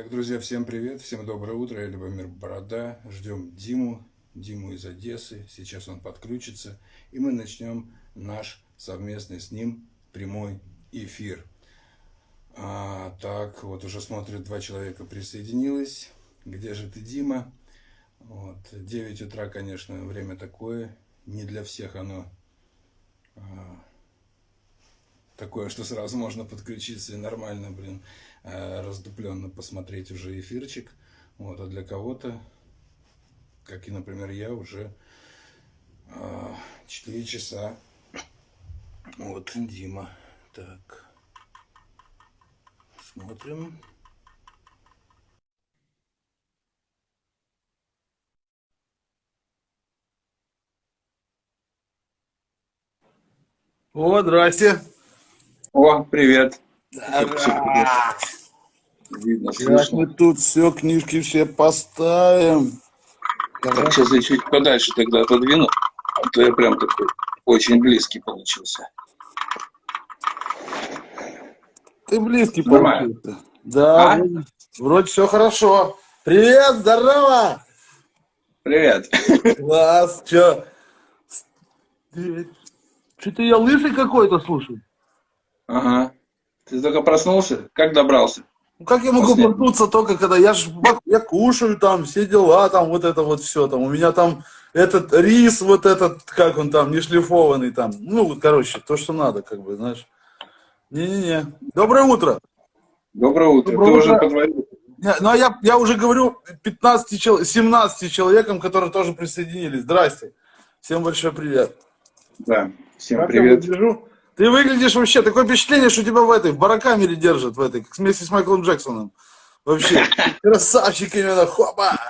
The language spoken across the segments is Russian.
Итак, друзья, всем привет, всем доброе утро, я Любомир Борода, ждем Диму, Диму из Одессы, сейчас он подключится, и мы начнем наш совместный с ним прямой эфир. А, так, вот уже смотрят, два человека присоединилось, где же ты, Дима? Вот, 9 утра, конечно, время такое, не для всех оно а, такое, что сразу можно подключиться и нормально, блин, э, раздупленно посмотреть уже эфирчик. Вот, а для кого-то, как и, например, я, уже 4 э, часа. Вот, Дима. Так. Смотрим. О, здрасте. О, привет. Видно, Как мы тут все, книжки все поставим. Так, сейчас я чуть подальше тогда отодвину, а то я прям такой очень близкий получился. Ты близкий Нормально. получился. Да, а? вроде все хорошо. Привет, здорово! Привет. Класс, что? Что-то я лысый какой-то, слушай. Ага. Ты только проснулся? Как добрался? Ну как я могу После... проснуться только когда я ж я кушаю там, все дела, там вот это вот все там. У меня там этот рис, вот этот, как он там, не шлифованный там. Ну, короче, то, что надо, как бы, знаешь. Не-не-не. Доброе утро. Доброе утро. Доброе Ты утро. уже позвонил? Ну, а я, я уже говорю 15, 17 человекам, которые тоже присоединились. Здрасте. Всем большой привет. Да, всем как привет. Я ты выглядишь вообще, такое впечатление, что тебя в этой, в барокамере держат, в этой, вместе с Майклом Джексоном. Вообще, красавчик именно, хопа!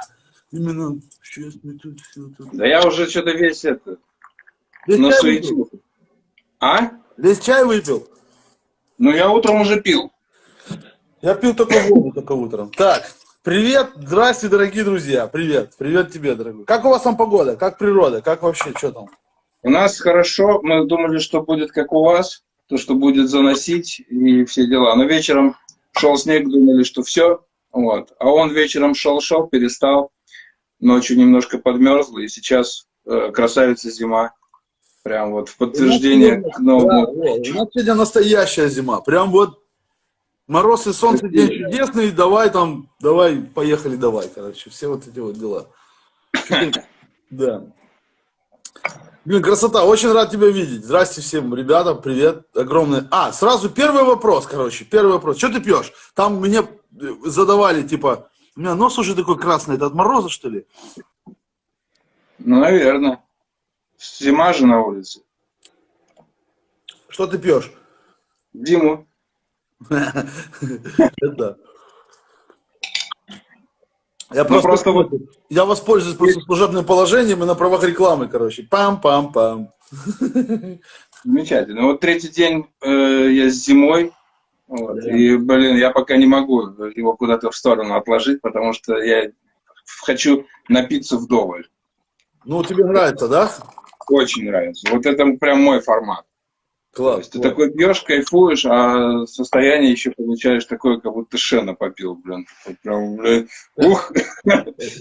Именно, сейчас мы тут все тут. Да я уже что-то весь это, насуетился. А? Весь чай выпил? Ну, я утром уже пил. Я пил только воду, только утром. Так, привет, здрасте, дорогие друзья, привет, привет тебе, дорогой. Как у вас там погода, как природа, как вообще, что там? У нас хорошо, мы думали, что будет как у вас, то, что будет заносить и все дела. Но вечером шел снег, думали, что все, вот. А он вечером шел-шел, перестал, ночью немножко подмерзло, и сейчас э, красавица зима. Прям вот в подтверждение к новому. Да. У нас сегодня настоящая зима. Прям вот мороз и солнце день чудесный, давай там, давай, поехали, давай, короче, все вот эти вот дела. Да. Блин, красота, очень рад тебя видеть. Здрасте всем, ребята, привет, огромное. А, сразу первый вопрос, короче, первый вопрос. Что ты пьешь? Там мне э, задавали, типа, у меня нос уже такой красный, это от мороза, что ли? Ну, наверное. Зима же на улице. Что ты пьешь? Диму. Это. Я ну, просто, просто вот... Я воспользуюсь просто служебным положением и на правах рекламы, короче. Пам-пам-пам. Замечательно. Вот третий день э, я зимой. Вот, да. И, блин, я пока не могу его куда-то в сторону отложить, потому что я хочу напиться вдоволь. Ну, тебе нравится, да? Очень нравится. Вот это прям мой формат. Класс. То есть класс. ты такой пьешь, кайфуешь, а состояние еще получаешь такое, как будто шена попил, блин. Прям, блин, ух!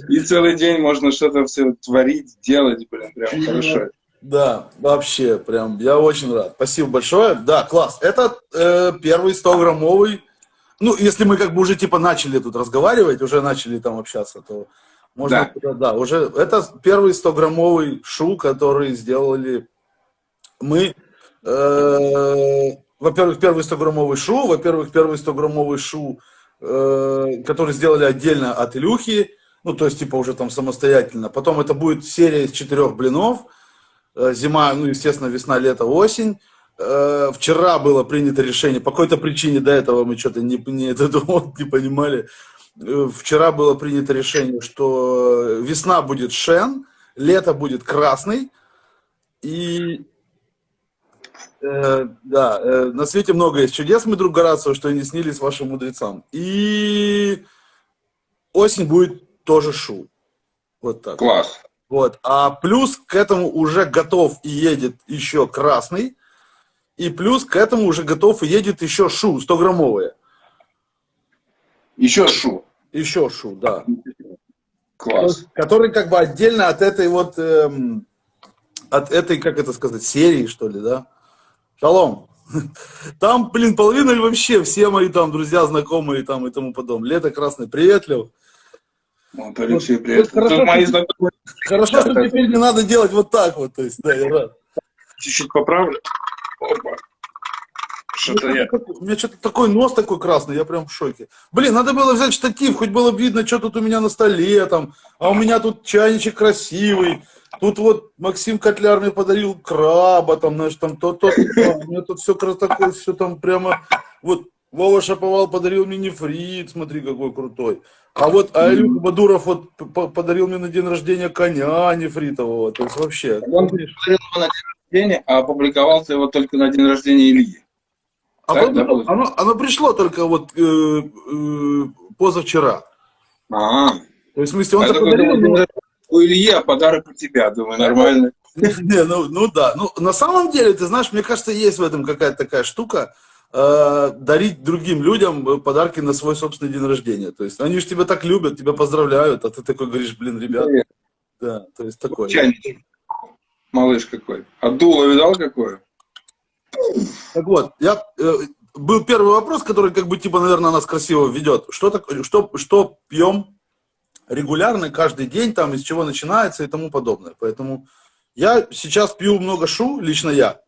И целый день можно что-то все творить, делать, блин, прям хорошо. Да, вообще, прям, я очень рад. Спасибо большое. Да, класс. Это э, первый 100-граммовый. Ну, если мы как бы уже типа начали тут разговаривать, уже начали там общаться, то можно, да, да уже это первый 100-граммовый шу, который сделали мы во-первых, первый 100-граммовый шу, во-первых, первый 100-граммовый шу, э, который сделали отдельно от Илюхи, ну, то есть, типа, уже там самостоятельно. Потом это будет серия из четырех блинов, э, зима, ну, естественно, весна, лето, осень. Вчера было принято решение, по какой-то причине до этого мы что-то не, не, это, не понимали. Вчера было принято решение, что весна будет шен, лето будет красный, и Э, да, э, на свете много есть чудес, мы друг Горацио, что и не снились вашим мудрецам. И осень будет тоже шу. Вот так. Класс. Вот. А плюс к этому уже готов и едет еще красный. И плюс к этому уже готов и едет еще шу, 100-граммовые. Еще шу. Еще шу, да. Класс. Который как бы отдельно от этой вот, эм, от этой, как это сказать, серии, что ли, да? Шалом. Там, блин, половина или вообще все мои там друзья, знакомые там и тому подобное. Лето красный, привет, Лев. Вот, Алексей, привет. хорошо, Тут мои что- знакомые Хорошо, что теперь не надо делать вот так вот, то есть, да, я рад. чуть-чуть поправлю. Опа. Что-то я... У меня что-то такой нос такой красный, я прям в шоке. Блин, надо было взять штатив, хоть было бы видно, что тут у меня на столе там. А у меня тут чайничек красивый. Тут вот Максим Котляр мне подарил краба, там, знаешь, там то-то. то. У меня тут все такое, все там прямо... Вот Вова Шаповал подарил мне нефрит, смотри, какой крутой. А вот а Илюха Бадуров вот подарил мне на день рождения коня нефритового. То есть вообще... Он подарил его на день рождения, а опубликовал ты его только на день рождения Ильи. А Так, вот да, оно, оно пришло только вот э, э, позавчера. А, То есть, в смысле, он это подарил, рождения у Ильи, а подарок у тебя, думаю, нормально. Не, ну, ну да. Ну, на самом деле, ты знаешь, мне кажется, есть в этом какая-то такая штука, э, дарить другим людям э, подарки на свой собственный день рождения. То есть, они же тебя так любят, тебя поздравляют, а ты такой говоришь, блин, ребят, да, то есть такое. Чайничек. Малыш какой. А дуло видал какое? Так вот, я, э, был первый вопрос, который, как бы, типа, наверное, нас красиво ведет. Что, так, что, что пьем регулярно, каждый день, там, из чего начинается и тому подобное. Поэтому я сейчас пью много шу, лично я.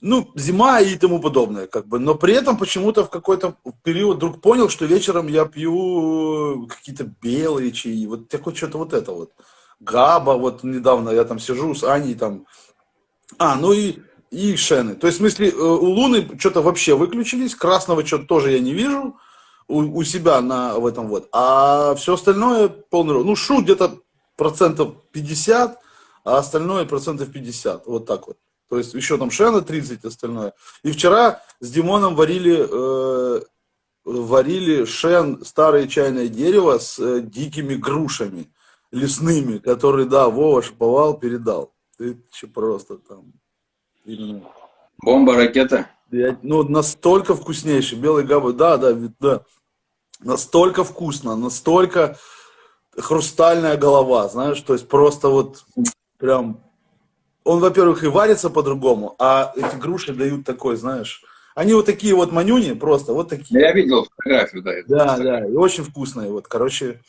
Ну, зима и тому подобное, как бы. Но при этом почему-то в какой-то период вдруг понял, что вечером я пью какие-то белые чаи, вот такое что-то вот это вот. Габа, вот недавно я там сижу с Аней там. А, ну и, и шены. То есть, в смысле, э, у Луны что-то вообще выключились, красного что-то тоже я не вижу у, у себя на, в этом вот. А все остальное полный рост. Ну, шу где-то процентов 50, а остальное процентов 50. Вот так вот. То есть еще там шена 30 остальное. И вчера с Димоном варили, э, варили шен, старое чайное дерево с э, дикими грушами лесными, которые, да, Вова шиповал, передал. Ты че просто там. Именно. Бомба, ракета. Я- ну, настолько вкуснейший. Белый габа, да, да, да. Настолько вкусно, настолько хрустальная голова, знаешь, то есть просто вот прям... Он, во-первых, и варится по-другому, а эти груши дают такой, знаешь... Они вот такие вот манюни, просто вот такие. Я видел фотографию, да. Да, да, и очень вкусные. Вот, короче,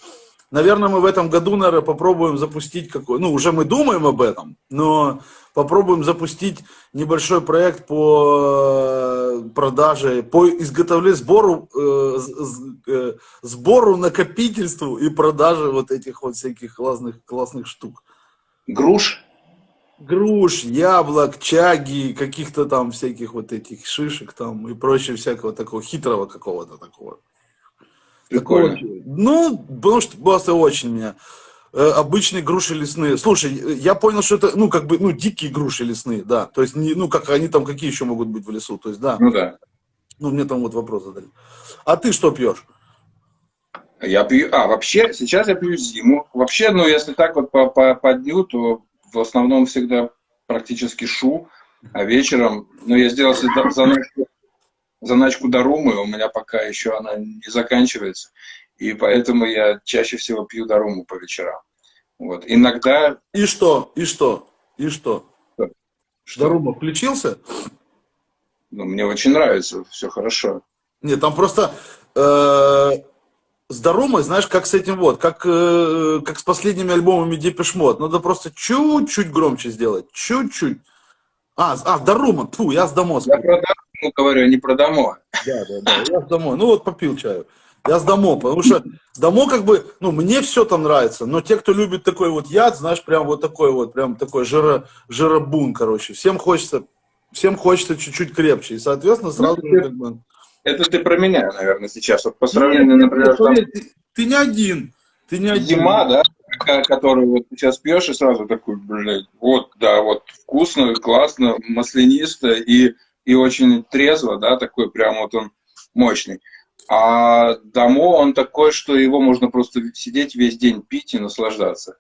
наверное, мы в этом году, наверное, попробуем запустить какой, ну, уже мы думаем об этом, но попробуем запустить небольшой проект по э, продаже, по изготовлению, сбору, э, э, сбору, накопительству и продаже вот этих вот всяких классных, классных штук. Груш. Груш, яблок, чаги, каких-то там всяких вот этих шишек там и прочего всякого такого хитрого какого-то такого. Прикольно. Такого, Ну, потому что просто очень меня. Э, Обычные груши лесные. Слушай, э, я понял, что это, ну, как бы, ну, дикие груши лесные, да. То есть, не, ну, как они там, какие еще могут быть в лесу. То есть, да. Ну да. Ну, мне там вот вопрос задали. А ты что пьешь? Я пью, а, вообще, сейчас я пью зиму. Вообще, ну, если так вот по, по, по дню, то в основном всегда практически шу, а вечером, ну, я сделал заначку, заначку до румы, у меня пока еще она не заканчивается, и поэтому я чаще всего пью до руму по вечерам. Вот. Иногда... И что? И что? И что? Что? Дарума включился? Ну, мне очень нравится, все хорошо. Нет, там просто э, с Дарумой, знаешь, как с этим вот, как, э, как с последними альбомами Depeche Mode. Надо просто чуть-чуть громче сделать. Чуть-чуть. А, а Дарума, фу, я с Дамо. Я про Даруму говорю, а не про домо. Да, да, да, я с Дамо. Ну вот попил чаю. Я с Дамо, потому что Дамо как бы, ну мне все там нравится, но те, кто любит такой вот яд, знаешь, прям вот такой вот, прям такой жиро, жиробун, короче. Всем хочется, всем хочется чуть-чуть крепче. И, соответственно, сразу же как бы... Это ты про меня, наверное, сейчас. Вот по сравнению, например, там, ты, ты не один. Ты не один. зима, да, которую вот сейчас пьешь, и сразу такой, блядь, вот, да, вот вкусно, классно, маслянисто и, и очень трезво, да, такой прям вот он мощный. А домо он такой, что его можно просто сидеть весь день пить и наслаждаться.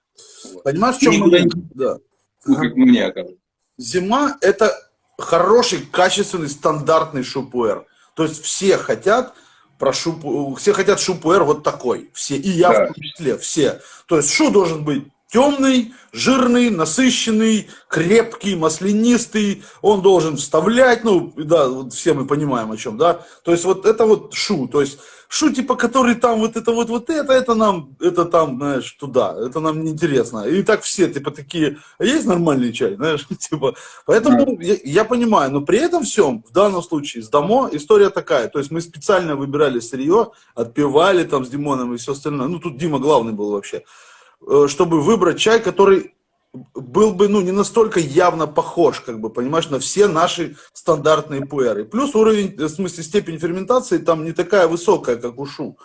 Понимаешь, в чем Никуда момент? Да. Ну, как мне кажется. Зима – это хороший, качественный, стандартный шупуэр. То есть все хотят про шу, все хотят шу-пуэр вот такой, все, и я Да. в том числе, все. То есть шу должен быть темный, жирный, насыщенный, крепкий, маслянистый, он должен вставлять, ну, да, вот все мы понимаем о чем, да, то есть вот это вот шу, то есть шу, типа, который там вот это вот, вот это, это нам, это там, знаешь, туда, это нам неинтересно, и так все, типа, такие, а есть нормальный чай, знаешь, типа, поэтому я, я понимаю, но при этом всем, в данном случае, с Дамо история такая, то есть мы специально выбирали сырье, отпевали там с Димоном и все остальное, ну, тут Дима главный был вообще, чтобы выбрать чай, который был бы, ну, не настолько явно похож, как бы, понимаешь, на все наши стандартные пуэры. Плюс уровень, э, в смысле, степень ферментации там не такая высокая, как у шу.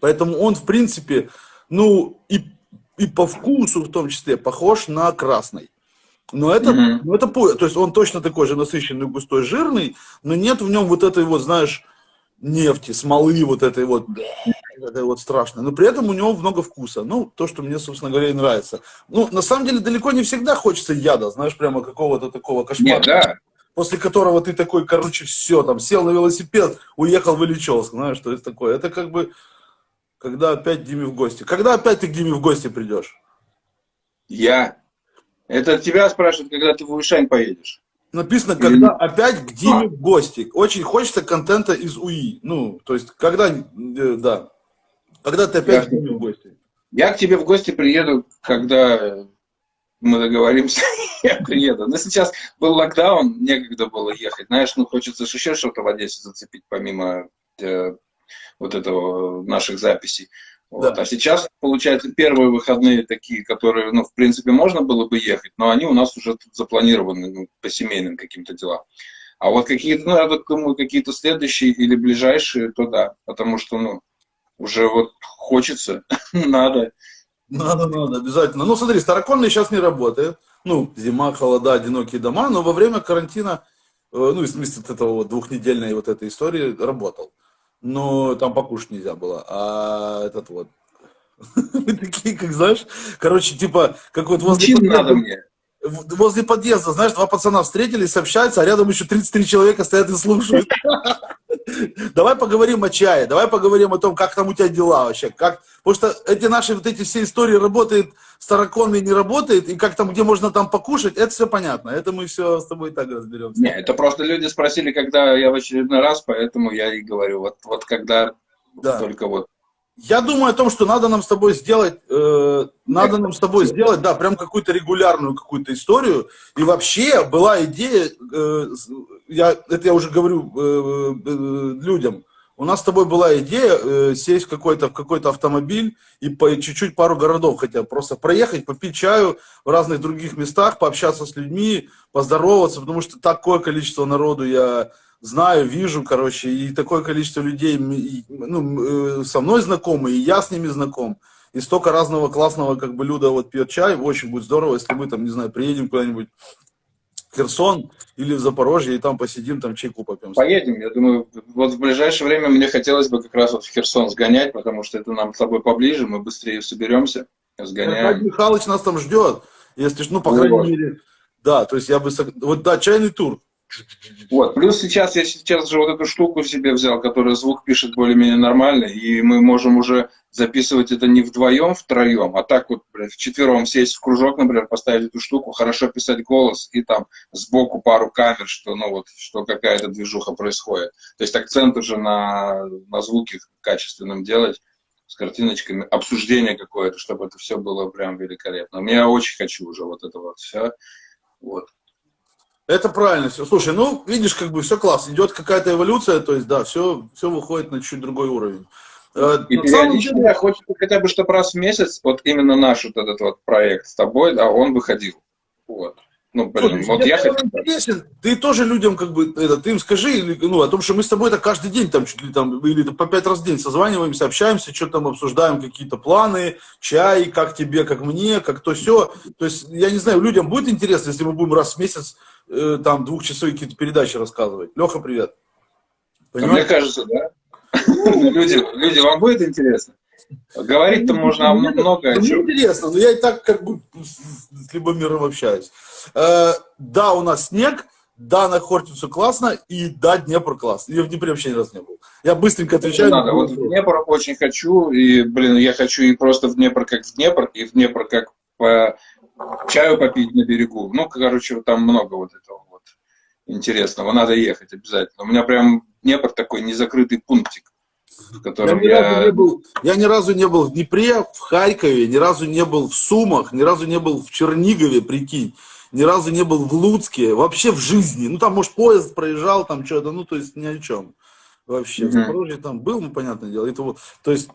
Поэтому он, в принципе, ну, и, и по вкусу в том числе похож на красный. Но это, Мгм. но это пуэр, то есть он точно такой же насыщенный, густой, жирный, но нет в нем вот этой вот, знаешь, нефти, смолы вот этой вот, этой вот страшной. Но при этом у него много вкуса. Ну, то, что мне, собственно говоря, и нравится. Ну, на самом деле, далеко не всегда хочется яда, знаешь, прямо какого-то такого кошмара. Нет, да. После которого ты такой, короче, все, там, сел на велосипед, уехал в Ильичевск, знаешь, что это такое. Это как бы, когда опять Диме в гости. Когда опять ты к Диме в гости придешь? Я. Это тебя спрашивают, когда ты в Уишань поедешь. Написано, когда опять к Диме в гости. Очень хочется контента из УИ. Ну, то есть, когда, э, да, когда ты опять Я- к Диме в гости. Я к тебе в гости приеду, когда мы договоримся, я приеду. Но сейчас был локдаун, некогда было ехать. Знаешь, ну хочется еще что-то в Одессе зацепить, помимо э, вот этого наших записей. Вот. Да. А сейчас, получается, первые выходные такие, которые, ну, в принципе, можно было бы ехать, но они у нас уже тут запланированы ну, по семейным каким-то делам. А вот какие-то, ну, я так думаю, какие-то следующие или ближайшие, то да. Потому что, ну, уже вот хочется, надо. Надо, надо, обязательно. Ну, смотри, староконный сейчас не работает. Ну, зима, холода, одинокие дома, но во время карантина, э, ну, в смысле вот этого вот двухнедельной вот этой истории, работал. Но там покушать нельзя было. А этот вот... Мы такие, как знаешь, короче, типа, как вот возле надо мне. возле подъезда, знаешь, два пацана встретились, общаются, а рядом еще 33 человека стоят и слушают. Давай поговорим о чае, давай поговорим о том, как там у тебя дела вообще, как, потому что эти наши вот эти все истории работают, староконные не работает, и как там, где можно там покушать, это все понятно, это мы все с тобой так разберемся. Не, это просто люди спросили, когда я в очередной раз, поэтому я и говорю. Вот, вот когда Да. только вот. Я думаю о том, что надо нам с тобой сделать, э, надо нам с тобой сделать, да, прям какую-то регулярную какую-то историю. И вообще была идея, э, я, это я уже говорю э, э, людям, у нас с тобой была идея э, сесть в какой-то, в какой-то автомобиль и чуть-чуть пару городов хотя бы просто проехать, попить чаю в разных других местах, пообщаться с людьми, поздороваться, потому что такое количество народу я знаю, вижу, короче, и такое количество людей ну, э, со мной знакомы, и я с ними знаком. И столько разного классного, как бы, Люда вот пьет чай. Очень будет здорово, если мы там, не знаю, приедем куда-нибудь Херсон или в Запорожье, и там посидим, там чайку попьем. Поедем, я думаю, вот в ближайшее время мне хотелось бы как раз вот в Херсон сгонять, потому что это нам с тобой поближе, мы быстрее соберемся, Аркадий сгоняем. Михайлович нас там ждет, если, ж, ну, по крайней мере, да, то есть я бы, вот, да, чайный тур. Вот, плюс сейчас я сейчас же вот эту штуку себе взял, которая звук пишет более-менее нормально, и мы можем уже записывать это не вдвоем, втроем, а так вот, блядь, вчетвером сесть в кружок, например, поставить эту штуку, хорошо писать голос, и там сбоку пару камер, что, ну вот, что какая-то движуха происходит. То есть акцент уже на, на звуке качественном делать, с картиночками, обсуждение какое-то, чтобы это все было прям великолепно. Я очень хочу уже вот это вот все. Вот. Это правильно все. Слушай, ну, видишь, как бы все классно. Идет какая-то эволюция, то есть, да, все, все выходит на чуть другой уровень. Э, И периодически я хочется хотя бы, чтобы раз в месяц, вот именно наш вот этот вот проект с тобой, да, он выходил. Вот. Ну, блин, Слушай, вот я хочу. интересен. Ты тоже людям как бы, это, ты им скажи, ну, о том, что мы с тобой это каждый день там чуть ли там, или по пять раз в день созваниваемся, общаемся, что там обсуждаем, какие-то планы, чай, как тебе, как мне, как то все. То есть, я не знаю, людям будет интересно, если мы будем раз в месяц э, там двухчасовые какие-то передачи рассказывать. Леха, привет. А Мне кажется, да. Люди, люди, вам будет интересно? Говорить-то можно о Мне- много о мне чем. интересно, но я и так как бы с с Любомиром общаюсь. Э, да, у нас снег, да, на Хортицу классно, и да, Днепр классно. Я в Днепре вообще ни разу не был. Я быстренько отвечаю. Надо. Вот в Днепр очень хочу, и, блин, я хочу и просто в Днепр как в Днепр, и в Днепр как по чаю попить на берегу. Ну, короче, там много вот этого вот интересного. Надо ехать обязательно. У меня прям Днепр такой незакрытый пунктик. В котором я, ни я... не был, я ни разу не был в Днепре, в Харькове, ни разу не был в Сумах, ни разу не был в Чернигове, прикинь, ни разу не был в Луцке, вообще в жизни. Ну, там, может, поезд проезжал, там что-то, ну, то есть ни о чем. Вообще, в Мгм. Запорожье там был, ну, понятное дело. Это вот, то есть,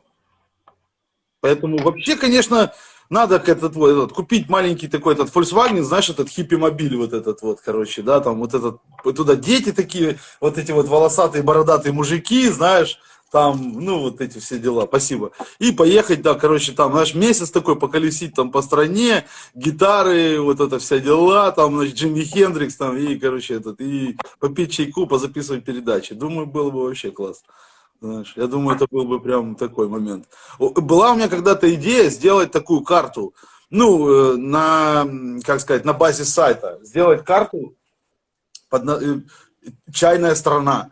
поэтому вообще, конечно, надо этот, вот, этот, купить маленький такой этот Volkswagen, знаешь, этот хиппи-мобиль вот этот вот, короче, да, там вот этот, туда дети такие, вот эти вот волосатые, бородатые мужики, знаешь, там, ну, вот эти все дела, спасибо. И поехать, да, короче, там, знаешь, месяц такой поколесить там по стране, гитары, вот это вся дела, там, значит, Джимми Хендрикс, там, и, короче, этот, и попить чайку, позаписывать передачи. Думаю, было бы вообще класс. Знаешь, я думаю, это был бы прям такой момент. Была у меня когда-то идея сделать такую карту, ну, э, на, как сказать, на базе сайта. Сделать карту под, э, чайная страна,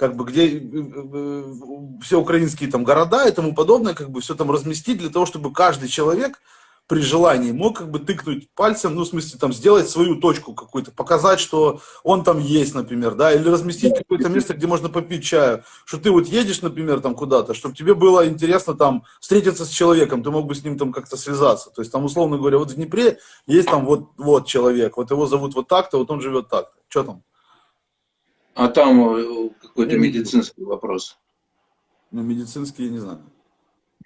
как бы где э, э, все украинские там города и тому подобное, как бы все там разместить для того, чтобы каждый человек при желании мог как бы тыкнуть пальцем, ну, в смысле, там, сделать свою точку какую-то, показать, что он там есть, например, да, или разместить какое-то место, где можно попить чаю, что ты вот едешь, например, там куда-то, чтобы тебе было интересно там встретиться с человеком, ты мог бы с ним там как-то связаться, то есть там, условно говоря, вот в Днепре есть там вот, вот человек, вот его зовут вот так-то, вот он живет так-то, что там? А там э, какой-то медицинский вопрос. Ну, медицинские, я не знаю.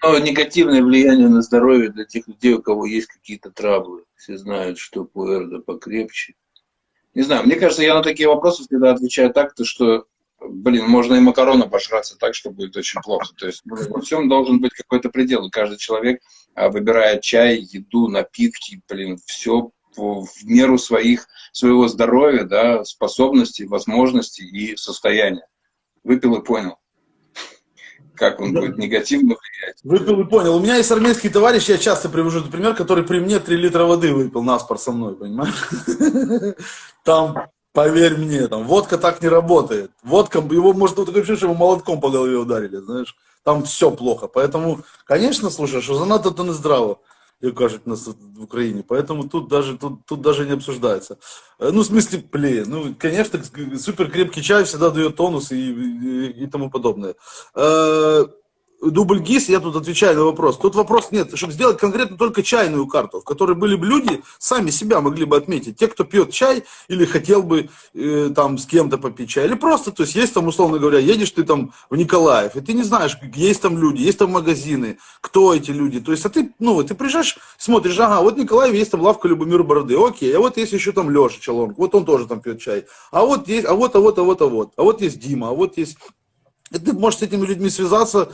Но негативное влияние на здоровье для тех людей, у кого есть какие-то траблы. Все знают, что пуэр да покрепче. Не знаю, мне кажется, я на такие вопросы всегда отвечаю так, то что, блин, можно и макароны пожраться так, что будет очень плохо. То есть блин, во всем должен быть какой-то предел. И каждый человек а, выбирает чай, еду, напитки, блин, все в меру своих, своего здоровья, да, способностей, возможностей и состояния. Выпил и понял, как он Да. будет негативно влиять. Выпил и понял. У меня есть армейский товарищ, я часто привожу этот пример, который при мне 3 литра воды выпил наспор со мной, понимаешь? Там, поверь мне, там водка так не работает. Водка, его может вот такое ощущение, что его молотком по голове ударили, знаешь. Там все плохо. Поэтому, конечно, слушай, что занадто то не здраво, як кажуть нас в Украине. Поэтому тут даже, тут, тут даже не обсуждается. Э, Ну, в смысле, блин, ну, конечно, супер крепкий чай всегда дает тонус и, и, и тому подобное. Дубль ГИС, я тут отвечаю на вопрос. Тут вопрос нет, чтобы сделать конкретно только чайную карту, в которой были бы люди, сами себя могли бы отметить. Те, кто пьет чай или хотел бы э, там с кем-то попить чай. Или просто, то есть есть там, условно говоря, едешь ты там в Николаев, и ты не знаешь, есть там люди, есть там магазины, кто эти люди. То есть, а ты, ну, ты приезжаешь, смотришь, ага, вот в Николаеве есть там лавка Любомир Бороды, окей, а вот есть еще там Леша Челонг, вот он тоже там пьет чай. А вот есть, а вот, а вот, а вот, а вот, а вот есть Дима, а вот есть... И ты можешь с этими людьми связаться,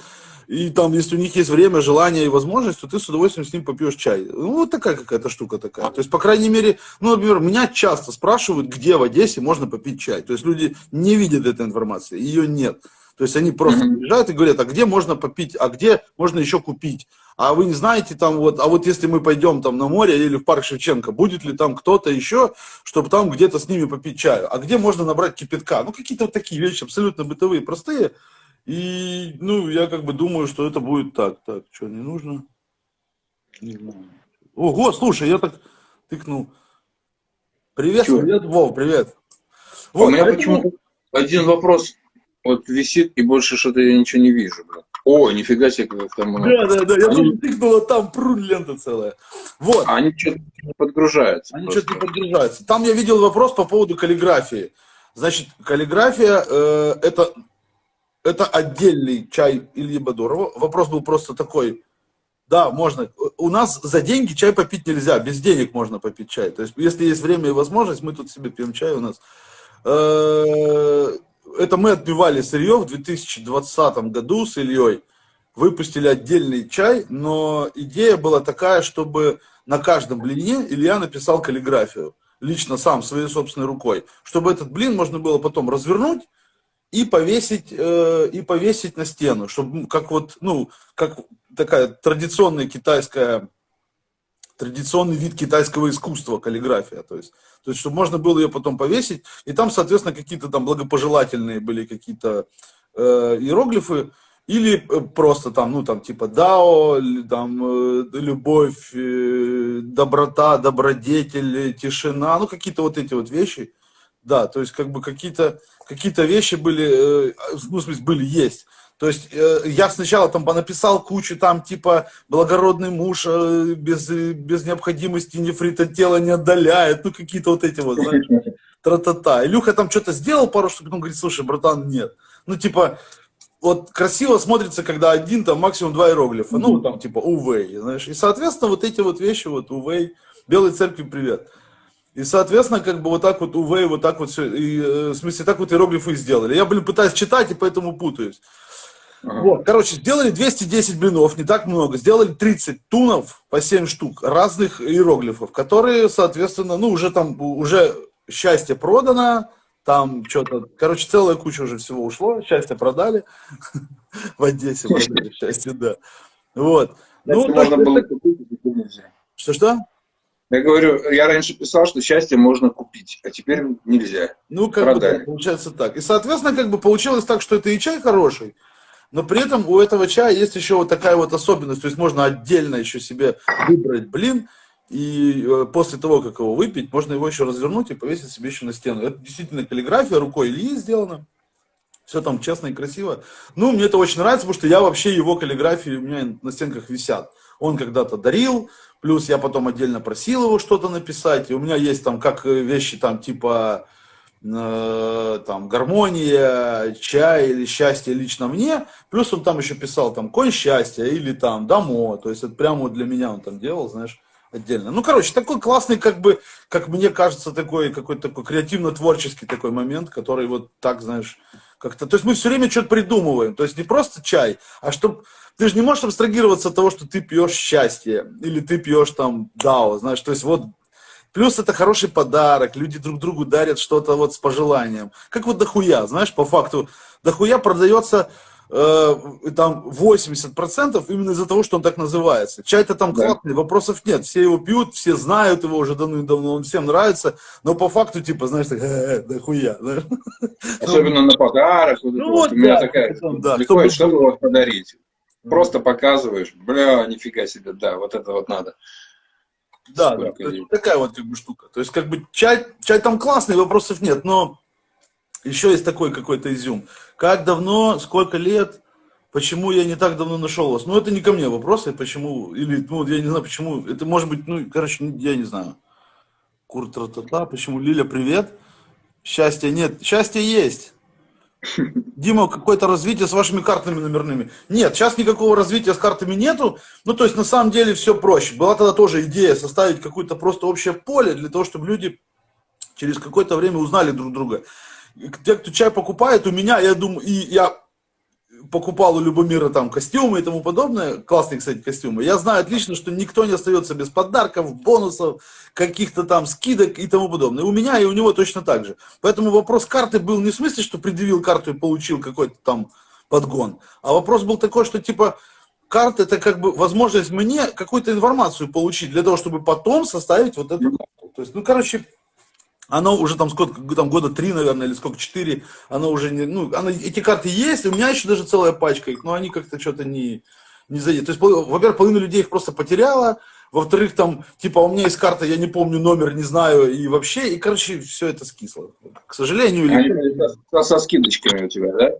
и там, если у них есть время, желание и возможность, то ты с удовольствием с ним попьешь чай. Ну, вот такая какая-то штука такая. То есть, по крайней мере, ну, например, меня часто спрашивают, где в Одессе можно попить чай. То есть, люди не видят этой информации, ее нет. То есть, они просто приезжают и говорят, а где можно попить, а где можно еще купить? А вы не знаете там вот, а вот если мы пойдем там на море или в парк Шевченко, будет ли там кто-то еще, чтобы там где-то с ними попить чаю? А где можно набрать кипятка? Ну, какие-то вот такие вещи, абсолютно бытовые, простые. И, ну, я как бы думаю, что это будет так. Так, что, не нужно? Не знаю. Ого, слушай, я так тыкнул. Привет, Чё? привет, Вов, привет. А Вот, у меня поэтому- почему-то один вопрос вот висит, и больше что-то я ничего не вижу. Блин. О, нифига себе, как там. Да, да, да, я Они- тоже тыкнул, а там прун лента целая. Вот. А они что-то не подгружаются. Они что-то не подгружаются. Там я видел вопрос по поводу каллиграфии. Значит, каллиграфия э, это, это отдельный чай Ильи Бадурова. Вопрос был просто такой. Да, можно. У нас за деньги чай попить нельзя. Без денег можно попить чай. То есть, если есть время и возможность, мы тут себе пьем чай у нас. Э, Это мы отбивали сырье в 2020 году с Ильей. Выпустили отдельный чай, но идея была такая, чтобы на каждом блине Илья написал каллиграфию. Лично сам, своей собственной рукой. Чтобы этот блин можно было потом развернуть и повесить, э, и повесить на стену. Чтобы как вот, ну, как такая традиционная китайская традиционный вид китайского искусства, каллиграфия. То есть То есть, чтобы можно было ее потом повесить, и там, соответственно, какие-то там благопожелательные были какие-то э, иероглифы, или э, просто там, ну, там, типа, дао, там, э, любовь, э, доброта, добродетель, тишина, ну, какие-то вот эти вот вещи. Да, то есть, как бы, какие-то какие вещи были, ну, в смысле, были, есть. То есть, я сначала там понаписал кучу, там, типа, благородный муж без, без необходимости нефрита тело не отдаляет, ну, какие-то вот эти вот, знаешь, тра-та-та. Илюха там что-то сделал пару штук, потом говорит, слушай, братан, нет. Ну, типа, вот красиво смотрится, когда один, там, максимум два иероглифа, ну, там, типа, увей, знаешь, и, соответственно, вот эти вот вещи, вот, увей, Белой Церкви привет. И, соответственно, как бы вот так вот увей, вот так вот все, и, э, в смысле, так вот иероглифы сделали. Я, блин, пытаюсь читать, и поэтому путаюсь. Ага. Вот, короче, сделали 210 блинов, не так много, сделали 30 тунов по 7 штук разных иероглифов, которые, соответственно, ну, уже там, уже счастье продано, там что-то, короче, целая куча уже всего ушло, счастье продали в Одессе, продали счастье, да. Вот. Ну, можно было купить. Что-что? Я говорю, я раньше писал, что счастье можно купить, а теперь нельзя. Ну, как Продали. бы, получается так. И, соответственно, как бы получилось так, что это и чай хороший, но при этом у этого чая есть еще вот такая вот особенность, то есть можно отдельно еще себе выбрать блин, и э, после того, как его выпить, можно его еще развернуть и повесить себе еще на стену. Это действительно каллиграфия рукой Ильи сделана. Все там честно и красиво. Ну, мне это очень нравится, потому что я вообще его каллиграфии у меня на стенках висят. Он когда-то дарил, плюс я потом отдельно просил его что-то написать. И у меня есть там как э, вещи там типа э, там гармония, чай или счастье лично мне. Плюс он там еще писал там конь счастья или там дамо. То есть это прямо вот для меня он там делал, знаешь отдельно. Ну, короче, такой классный, как бы, как мне кажется, такой какой-то такой креативно-творческий такой момент, который вот так, знаешь, как-то... То есть мы все время что-то придумываем. То есть не просто чай, а чтобы... Ты же не можешь абстрагироваться от того, что ты пьешь счастье, или ты пьешь там дао, знаешь, то есть вот Плюс это хороший подарок, люди друг другу дарят что-то вот с пожеланием. Как вот дохуя, знаешь, по факту, дохуя продается э, там 80% именно из-за того, что он так называется. Чай-то там да. классный, вопросов нет. Все его пьют, все знают его уже давно-давно, он всем нравится, но по факту, типа, знаешь, так, э, да хуя. Да? Особенно на подарок. Ну, вот, у меня да, такая, да, чтобы вот подарить. Просто показываешь, бля, нифига себе, да, вот это вот надо. Да, да такая вот как бы штука. То есть, как бы, чай, чай там классный, вопросов нет, но еще есть такой какой-то изюм. Как давно, сколько лет, почему я не так давно нашел вас? Ну, это не ко мне вопросы, почему, или, ну, я не знаю, почему, это может быть, ну, короче, я не знаю. Кур та почему, Лиля, привет. Счастья нет, счастье есть. Дима, какое-то развитие с вашими картами номерными. Нет, сейчас никакого развития с картами нету. Ну, то есть, на самом деле, все проще. Была тогда тоже идея составить какое-то просто общее поле для того, чтобы люди через какое-то время узнали друг друга те, кто чай покупает, у меня, я думаю, и я покупал у Любомира там костюмы и тому подобное, классные, кстати, костюмы, я знаю отлично, что никто не остается без подарков, бонусов, каких-то там скидок и тому подобное. У меня и у него точно так же. Поэтому вопрос карты был не в смысле, что предъявил карту и получил какой-то там подгон, а вопрос был такой, что типа карта это как бы возможность мне какую-то информацию получить для того, чтобы потом составить вот эту карту. То есть, ну, короче, оно уже там сколько, там года три, наверное, или сколько, четыре, оно уже не, ну, оно, эти карты есть, у меня еще даже целая пачка их, но они как-то что-то не, не зайдет. То есть, во-первых, половина людей их просто потеряла, во-вторых, там, типа, у меня есть карта, я не помню номер, не знаю, и вообще, и, короче, все это скисло. К сожалению. Или... Со, со скидочками у тебя, да?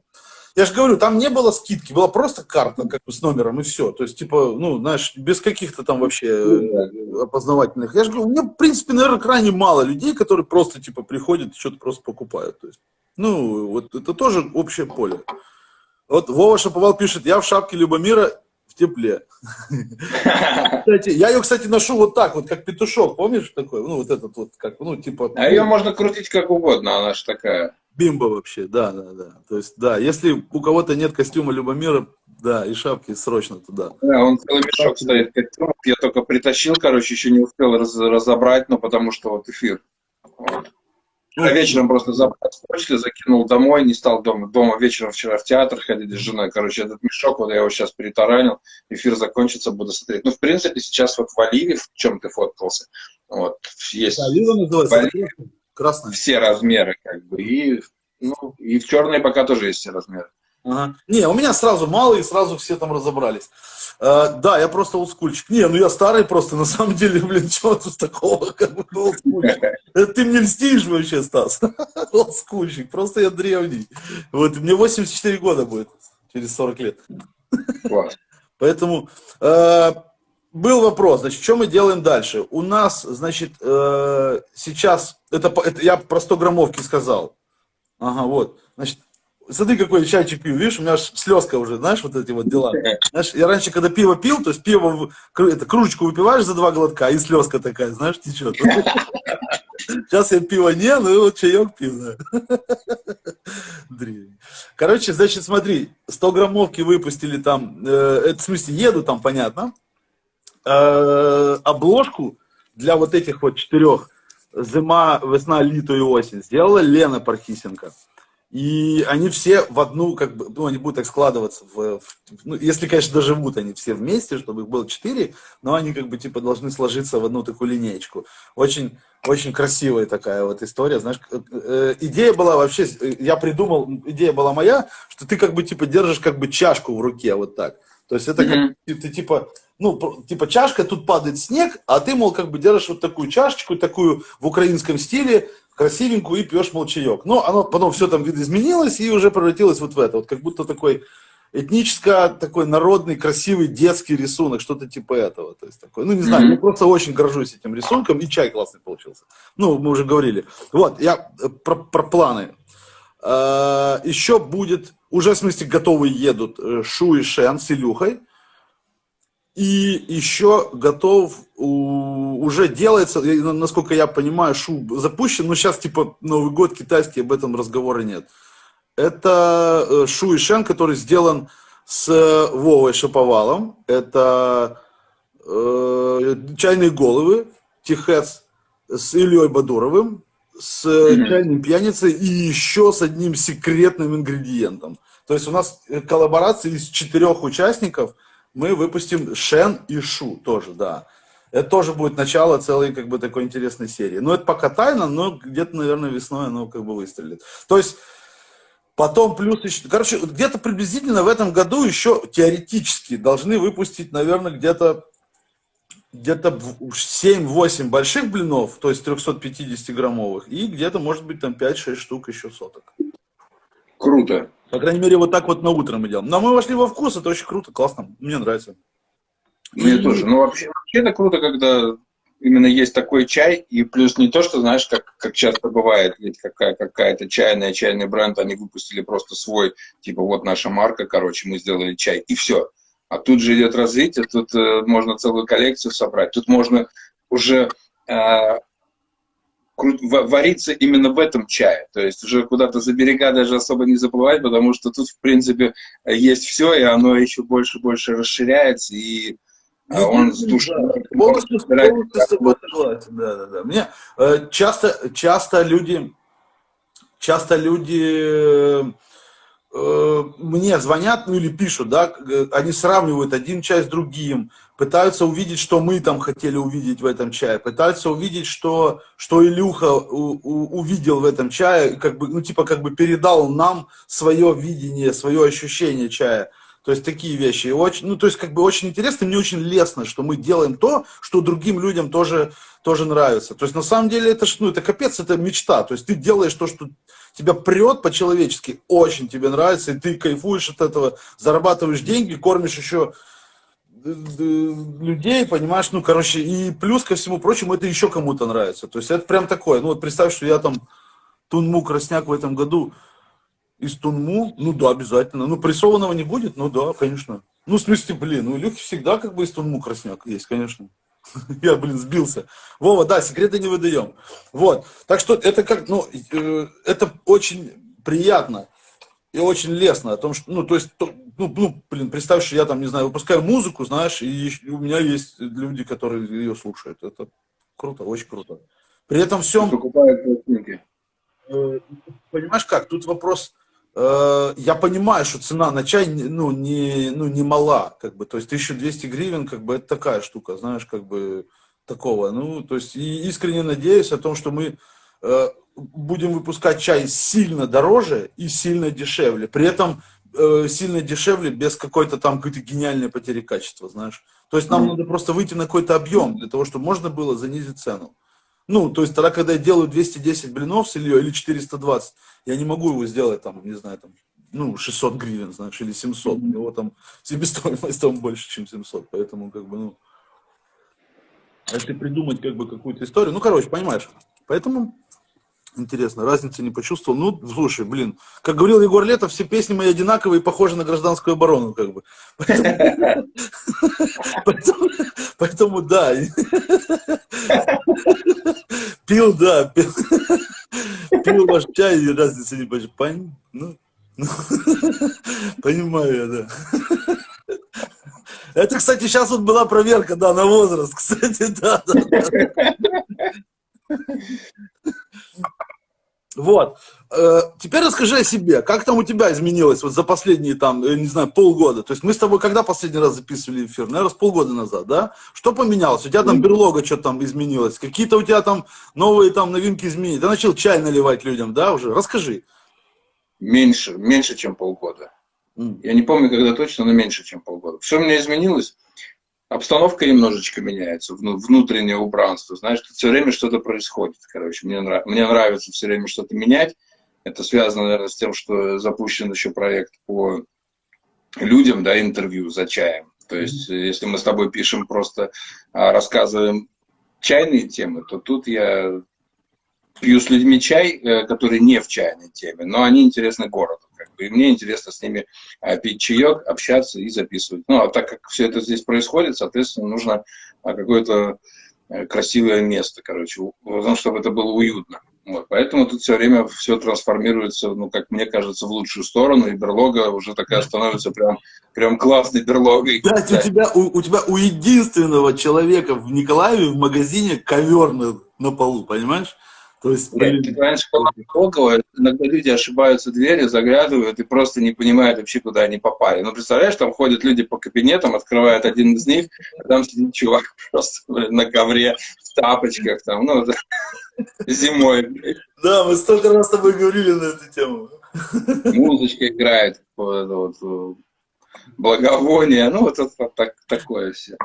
Я же говорю, там не было скидки, была просто карта как бы с номером и все. То есть, типа, ну, знаешь, без каких-то там вообще э, опознавательных. Я же говорю, у меня, в принципе, наверное, крайне мало людей, которые просто, типа, приходят и что-то просто покупают. То есть, ну, вот это тоже общее поле. Вот Вова Шаповал пишет, я в шапке Любомира в тепле. Кстати, я ее, кстати, ношу вот так, вот как петушок, помнишь такой? Ну, вот этот вот, как, ну, типа... А ее можно крутить как угодно, она же такая... Бимба вообще, да, да, да. То есть, да, если у кого-то нет костюма Любомира, да, и шапки срочно туда. Да, он целый мешок стоит костюмов. Я только притащил, короче, еще не успел раз, разобрать, но потому что вот эфир. Вот. А вечером просто забрал закинул домой, не стал дома. Дома вечером вчера в театр ходили с женой. Короче, этот мешок, вот я его сейчас перетаранил. Эфир закончится, буду смотреть. Ну, в принципе, сейчас вот в Оливе, в чем ты фоткался, вот, есть Да, Лила называется. Оливе Красная. все размеры, как бы, и, ну, и в черной пока тоже есть все размеры. Ага. Не, у меня сразу мало, и сразу все там разобрались. Э, да, я просто олдскульчик. Не, ну я старый просто, на самом деле, блин, чего тут такого, как бы, олдскульчик. Это ты мне льстишь вообще, Стас. Олдскульчик, просто я древний. Вот, мне 84 года будет, через 40 лет. Класс. Поэтому э, был вопрос, значит, что мы делаем дальше? У нас, значит, э, сейчас, это, это я про 100 граммовки сказал. Ага, вот. Значит, смотри, какой чайчик пью, видишь, у меня аж слезка уже, знаешь, вот эти вот дела. Знаешь, я раньше, когда пиво пил, то есть пиво, это, кружечку выпиваешь за два глотка, и слезка такая, знаешь, течет. Сейчас я пиво не, ну вот чаек пью. Древний. Короче, значит, смотри, 100 граммовки выпустили там, э, это в смысле еду там, понятно. Э, обложку для вот этих вот четырех зима, весна, лето и осень сделала Лена Пархисенко. И они все в одну, как бы, ну, они будут так складываться, в, в- ну, если, конечно, доживут они все вместе, чтобы их было четыре, но они, как бы, типа, должны сложиться в одну такую линеечку. Очень, очень красивая такая вот история, знаешь. э, идея была вообще, э, я придумал, идея была моя, что ты, как бы, типа, держишь, как бы, чашку в руке, вот так. То есть это как, Мгм. ты, ты, типа, ну, типа чашка, тут падает снег, а ты, мол, как бы держишь вот такую чашечку, такую в украинском стиле, красивенькую, и пьешь, мол, чаек. Но оно потом все там видоизменилось и уже превратилось вот в это. Вот как будто такой этническо такой народный, красивый детский рисунок, что-то типа этого. То есть такой, ну, не знаю, Мгм. я просто очень горжусь этим рисунком, и чай классный получился. Ну, мы уже говорили. Вот, я э, про, про планы. Э, Еще будет, уже в смысле готовые едут э, Шу и Шен с Илюхой. И еще готов, уже делается, насколько я понимаю, Шу запущен, но сейчас типа Новый год китайский, об этом разговора нет. Это э, Шу и Шен, который сделан с э, Вовой Шаповалом. Это э, чайные головы, Тихец с Ильей Бадуровым, с э, Мгм. чайным пьяницей и еще с одним секретным ингредиентом. То есть у нас э, коллаборация из четырех участников. Мы выпустим Шен и Шу тоже, да. Это тоже будет начало целой как бы такой интересной серии. Но это пока тайна, но где-то, наверное, весной оно как бы выстрелит. То есть Потом плюс еще... Короче, где-то приблизительно в этом году еще теоретически должны выпустить, наверное, где-то где-то 7-8 больших блинов, то есть 350 граммовых, и где-то, может быть, там 5-6 штук еще соток. Круто. По крайней мере, вот так вот на утро мы делаем. Но мы вошли во вкус, это очень круто, классно, мне нравится. Мне тоже. Ну, вообще, вообще это круто, когда именно есть такой чай, и плюс не то, что, знаешь, как, как часто бывает, ведь какая, какая-то чайная, чайный бренд, они выпустили просто свой, типа, вот наша марка, короче, мы сделали чай, и все. А тут же идет развитие, тут э, можно целую коллекцию собрать, тут можно уже э, вариться именно в этом чае, то есть уже куда-то за берега даже особо не заплывать, потому что тут, в принципе, есть все, и оно еще больше-больше расширяется, и а он с душой Полностью, собирает полностью с тобой согласен, да, да, да. Мне э, часто, часто люди, часто люди мне звонят, ну или пишут, да, э, они сравнивают один чай с другим, пытаются увидеть, что мы там хотели увидеть в этом чае, пытаются увидеть, что, что Илюха у- у- увидел в этом чае, как бы, ну типа как бы передал нам свое видение, свое ощущение чая. То есть такие вещи. И очень, ну, то есть, как бы очень интересно, мне очень лестно, что мы делаем то, что другим людям тоже, тоже нравится. То есть, на самом деле, это, ну, это капец, это мечта. То есть, ты делаешь то, что тебя прет по-человечески, очень тебе нравится, и ты кайфуешь от этого, зарабатываешь деньги, кормишь еще э, э, людей, понимаешь, ну, короче, и плюс ко всему прочему, это еще кому-то нравится. То есть, это прям такое, ну, вот представь, что я там Тунму Красняк в этом году из Тунму, ну да, обязательно. Ну, прессованного не будет, ну да, конечно. Ну, в смысле, блин, ну, Илюхи всегда как бы из Тунму красняк есть, конечно. Я, блин, сбился. Вова, да, секреты не выдаем. Вот, так что это как, ну, э, это очень приятно и очень лестно о том, что, ну, то есть, то- ну, ну, блин, представь, что я там, не знаю, выпускаю музыку, знаешь, и у меня есть люди, которые ее слушают. Это круто, очень круто. При этом всем, покупают пластинки. э, понимаешь как, тут вопрос, э, я понимаю, что цена на чай, ну, не, ну, не мала, как бы, то есть 1200 гривен, как бы, это такая штука, знаешь, как бы, такого, ну, то есть, и искренне надеюсь о том, что мы э, будем выпускать чай сильно дороже и сильно дешевле, при этом э, сильно дешевле без какой-то там какой-то гениальной потери качества, знаешь. То есть нам mm. надо просто выйти на какой-то объем для того, чтобы можно было занизить цену. Ну, то есть тогда, когда я делаю 210 блинов с Ильей или 420, я не могу его сделать там, не знаю, там, ну, 600 гривен, знаешь, или 700. У него там себестоимость там больше, чем 700, поэтому как бы, ну, если придумать как бы какую-то историю, ну, короче, понимаешь. Поэтому Интересно, разницы не почувствовал. Ну, слушай, блин, как говорил Егор Летов, все песни мои одинаковые и похожи на гражданскую оборону, как бы. Поэтому, поэтому да. Пил, да, пил, пил ваш чай и разницы не почувствовал. Ну, ну, понимаю я, да. Это, кстати, сейчас вот была проверка, да, на возраст, кстати, да, да, да. Вот. Э, теперь расскажи о себе. Как там у тебя изменилось вот за последние, там, не знаю, полгода? То есть мы с тобой когда последний раз записывали эфир? Наверное, с полгода назад, да? Что поменялось? У тебя там берлога что-то там изменилось? Какие-то у тебя там новые там новинки изменились? Ты начал чай наливать людям, да, уже? Расскажи. Меньше, меньше, чем полгода. Я не помню, когда точно, но меньше, чем полгода. Все у меня изменилось обстановка немножечко меняется, внутреннее убранство, знаешь, все время что-то происходит, короче, мне, нрав, мне нравится все время что-то менять, это связано, наверное, с тем, что запущен еще проект по людям, да, интервью за чаем, то есть, если мы с тобой пишем просто, а, рассказываем чайные темы, то тут я пью с людьми чай, э, который не в чайной теме, но они интересны городу. Как бы, и мне интересно с ними а, пить чаек, общаться и записывать. Ну, а так как все это здесь происходит, соответственно, нужно а, какое-то э, красивое место, короче, ну, чтобы это было уютно. Вот, поэтому тут все время все трансформируется, ну, как мне кажется, в лучшую сторону, и берлога уже такая становится прям, прям классной берлогой. Да, у тебя, у, у тебя у единственного человека в Николаеве в магазине ковер на, на полу, понимаешь? То есть, Нет, или... раньше около, иногда люди ошибаются дверью, заглядывают и просто не понимают вообще, куда они попали. Ну, представляешь, там ходят люди по кабинетам, открывают один из них, а там сидит чувак просто на ковре, в тапочках, там, ну, зимой. Да, мы столько раз с тобой говорили на эту тему. Музычка играет, вот, благовоние, ну, вот, вот, вот так, такое все.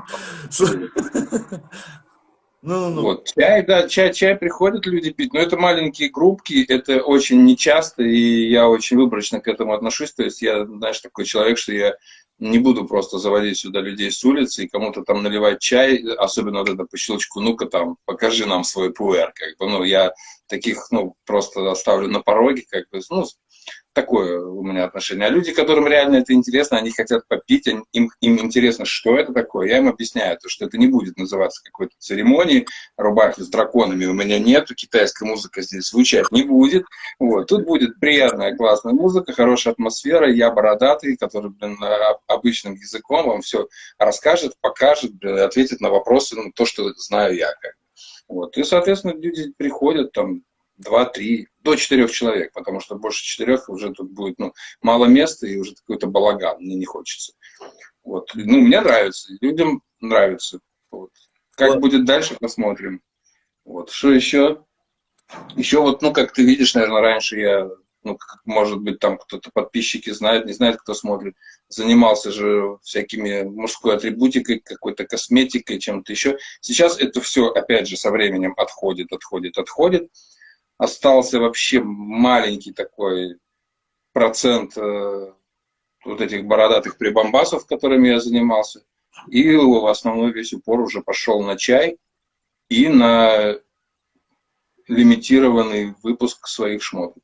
Ну, ну. Вот. Чай, да, чай, чай приходят люди пить, но это маленькие группки, это очень нечасто, и я очень выборочно к этому отношусь. То есть я, знаешь, такой человек, что я не буду просто заводить сюда людей с улицы и кому-то там наливать чай, особенно вот это по щелчку, ну-ка там, покажи нам свой пуэр, как бы, ну, я таких, ну, просто оставлю на пороге, как бы, ну, такое у меня отношение. А люди, которым реально это интересно, они хотят попить, им, им интересно, что это такое. Я им объясняю, то, что это не будет называться какой-то церемонией, рубахи с драконами у меня нету, китайская музыка здесь звучать не будет. Вот. Тут будет приятная, классная музыка, хорошая атмосфера, я бородатый, который, блин, обычным языком вам все расскажет, покажет, блин, ответит на вопросы, ну, то, что знаю я. Как. Вот. И, соответственно, люди приходят, там, два-три, до четырех человек, потому что больше четырех уже тут будет ну, мало места и уже какой-то балаган, мне не хочется. Вот. Ну, мне нравится, людям нравится. Вот. Как вот. будет дальше, посмотрим. Вот. Что еще? Еще вот, ну, как ты видишь, наверное, раньше я, ну, как, может быть, там кто-то подписчики знает, не знает, кто смотрит, занимался же всякими мужской атрибутикой, какой-то косметикой, чем-то еще. Сейчас это все, опять же, со временем отходит, отходит, отходит остался вообще маленький такой процент э, вот этих бородатых прибамбасов, которыми я занимался. И в основной весь упор уже пошел на чай и на лимитированный выпуск своих шмоток.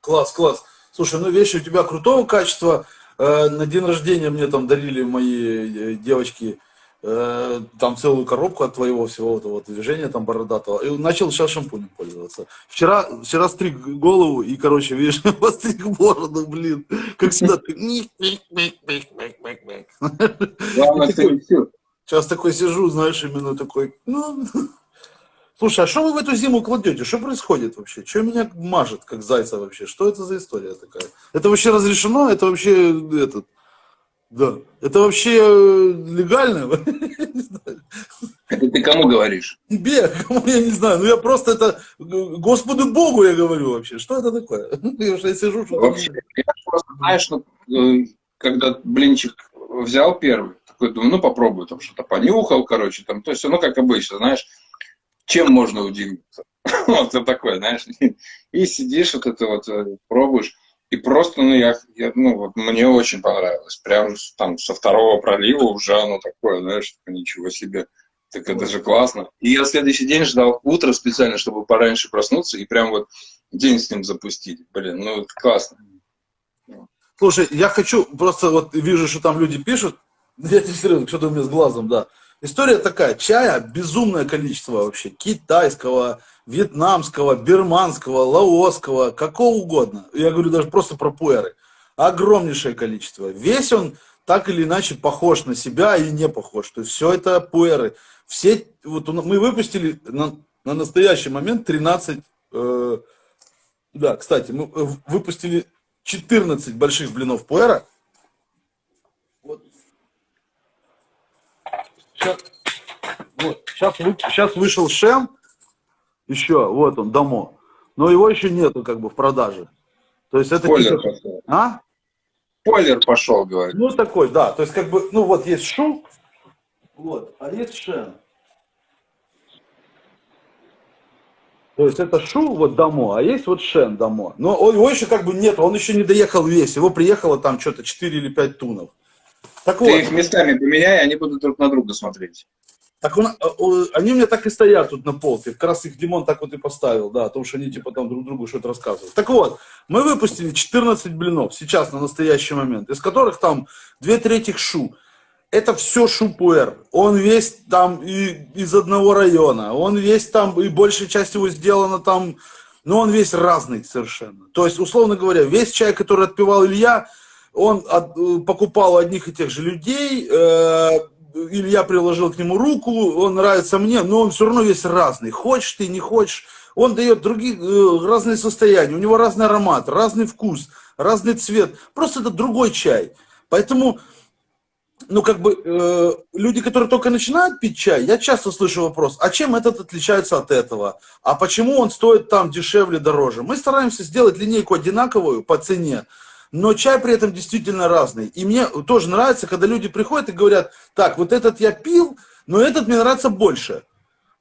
Класс, класс. Слушай, ну вещи у тебя крутого качества. Э, на день рождения мне там дарили мои э, девочки Э, там целую коробку от твоего всего этого движения там бородатого, и начал сейчас шампунем пользоваться. Вчера, вчера стриг голову, и, короче, видишь, постриг бороду, блин, как всегда. Главное, Сейчас такой сижу, знаешь, именно такой, ну, Слушай, а что вы в эту зиму кладете? Что происходит вообще? Что меня мажет, как зайца вообще? Что это за история такая? Это вообще разрешено? Это вообще этот... Да. Это вообще э, легально? Это ты кому говоришь? Тебе, кому я не знаю. Ну я просто это Господу Богу я говорю вообще. Что это такое? Я что я сижу, что Вообще, я просто, знаешь, ну, э, когда блинчик взял первый, такой думаю, ну попробую, там что-то понюхал, короче, там, то есть, ну как обычно, знаешь, чем можно удивиться? Вот это такое, знаешь, и сидишь, вот это вот э, пробуешь, и просто, ну, я, я ну, вот мне очень понравилось. Прям там со второго пролива уже оно такое, знаешь, ничего себе. Так это же классно. И я следующий день ждал утро специально, чтобы пораньше проснуться и прям вот день с ним запустить. Блин, ну это классно. Слушай, я хочу, просто вот вижу, что там люди пишут, я тебе серьезно, что-то у меня с глазом, да. История такая, чая безумное количество вообще, китайского, вьетнамского, бирманского, лаосского, какого угодно. Я говорю даже просто про пуэры. Огромнейшее количество. Весь он так или иначе похож на себя и не похож. То есть все это пуэры. Все, вот мы выпустили на, на настоящий момент 13, э, да, кстати, мы э, выпустили 14 больших блинов пуэра. Сейчас, вот, сейчас, сейчас вышел Шем, еще, вот он, Дамо. Но его еще нету как бы в продаже. То есть это... Спойлер типа... пошел. А? Спойлер пошел, говорит. Ну, такой, да. То есть как бы, ну вот есть Шу, вот, а есть Шен. То есть это Шу, вот Дамо, а есть вот Шен Дамо. Но его еще как бы нет, он еще не доехал весь. Его приехало там что-то 4 или 5 тунов. Так Ты вот. их местами поменяй, они будут друг на друга смотреть. Так он, э, они у меня так и стоят тут на полке. Как раз их Димон так вот и поставил, да, потому что они типа там друг другу что-то рассказывают. Так вот, мы выпустили 14 блинов сейчас на настоящий момент, из которых там две трети шу. Это все шупуэр. Он весь там и, из одного района. Он весь там, и большая часть его сделана там, но он весь разный совершенно. То есть, условно говоря, весь чай, который отпивал Илья, он от, э, покупал одних и тех же людей, э, Илья приложил к нему руку, он нравится мне, но он все равно весь разный. Хочешь ты, не хочешь. Он дает другие, э, разные состояния, у него разный аромат, разный вкус, разный цвет. Просто это другой чай. Поэтому, ну, как бы, э, люди, которые только начинают пить чай, я часто слышу вопрос, а чем этот отличается от этого? А почему он стоит там дешевле, дороже? Мы стараемся сделать линейку одинаковую по цене, но чай при этом действительно разный. И мне тоже нравится, когда люди приходят и говорят, так, вот этот я пил, но этот мне нравится больше.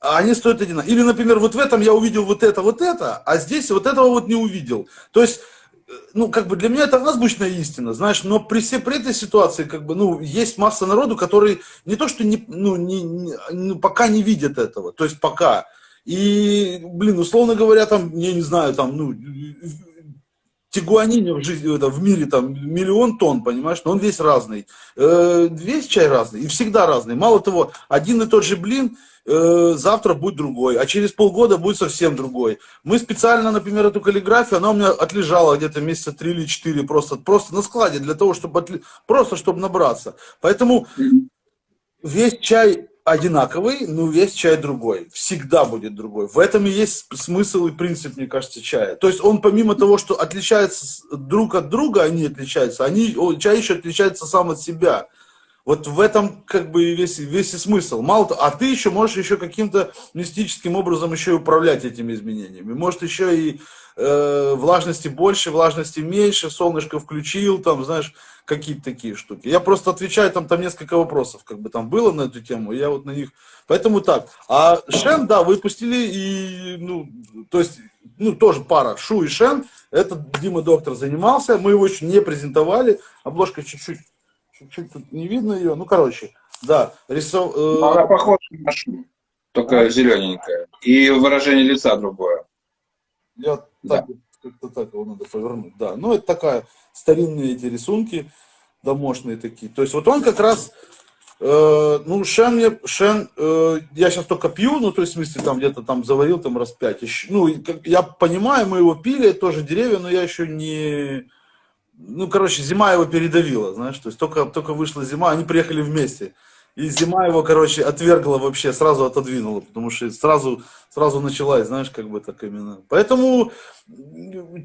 А они стоят одинаково. Или, например, вот в этом я увидел вот это, вот это, а здесь вот этого вот не увидел. То есть, э, ну, как бы для меня это азбучная истина, знаешь, но при, всей, при этой ситуации, как бы, ну, есть масса народу, который не то, что не, ну, не, не, ну, пока не видят этого, то есть пока. И, блин, условно говоря, там, я не знаю, там, ну, тигуанине в, жизни, это, в мире там миллион тонн, понимаешь, но он весь разный. Э, весь чай разный и всегда разный. Мало того, один и тот же блин э, завтра будет другой, а через полгода будет совсем другой. Мы специально, например, эту каллиграфию, она у меня отлежала где-то месяца три или четыре просто, просто на складе для того, чтобы отли... просто чтобы набраться. Поэтому весь чай одинаковый, но весь чай другой. Всегда будет другой. В этом и есть смысл и принцип, мне кажется, чая. То есть он помимо того, что отличается друг от друга, они отличаются, они, чай еще отличается сам от себя. Вот в этом как бы весь, весь и смысл. Мало того, а ты еще можешь еще каким-то мистическим образом еще и управлять этими изменениями. Может еще и э, влажности больше, влажности меньше, солнышко включил, там, знаешь, какие-то такие штуки. Я просто отвечаю, там, там несколько вопросов, как бы там было на эту тему, я вот на них, поэтому так. А Шен, да, выпустили, и, ну, то есть, ну, тоже пара, Шу и Шен, это Дима Доктор занимался, мы его еще не презентовали, обложка чуть-чуть, чуть-чуть тут не видно ее, ну, короче, да, рисов... Э... Она похожа на Шу, только зелененькая, и выражение лица другое. Я да. так, как-то так его надо повернуть, да. Ну, это такая, старинные эти рисунки, домашние такие. То есть вот он как раз, э, ну, Шен, мне, Шен э, я сейчас только пью, ну, то есть, в смысле, там где-то там заварил там раз пять. Еще, ну, я понимаю, мы его пили, тоже деревья, но я еще не... Ну, короче, зима его передавила, знаешь, то есть только, только вышла зима, они приехали вместе. И зима его, короче, отвергла вообще, сразу отодвинула, потому что сразу, сразу началась, знаешь, как бы так именно. Поэтому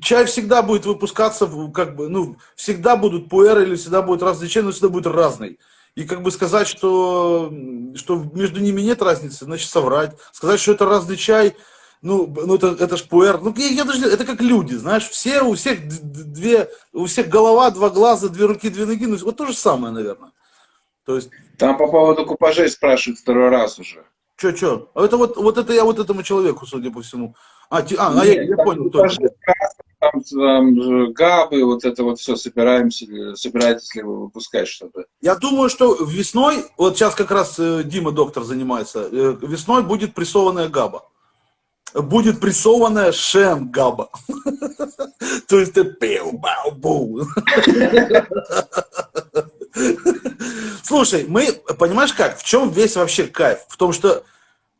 чай всегда будет выпускаться, как бы, ну, всегда будут пуэры или всегда будет разный чай, но всегда будет разный. И как бы сказать, что, что между ними нет разницы, значит соврать. Сказать, что это разный чай, ну, ну это, это ж пуэр. Ну, я, я даже, это как люди, знаешь, все, у всех две, у всех голова, два глаза, две руки, две ноги, ну, вот то же самое, наверное. То есть... Там по поводу купажей спрашивают второй раз уже. Че, че? А это вот, вот это я вот этому человеку, судя по всему. А, ти, а, Нет, а я, я понял. Купажи, там, там габы, вот это вот все собираемся, собираетесь ли вы выпускать что-то? Я думаю, что весной, вот сейчас как раз э, Дима доктор занимается, э, весной будет прессованная габа. Будет прессованная шем габа. То есть это пиу бау бу Слушай, мы, понимаешь как, в чем весь вообще кайф? В том, что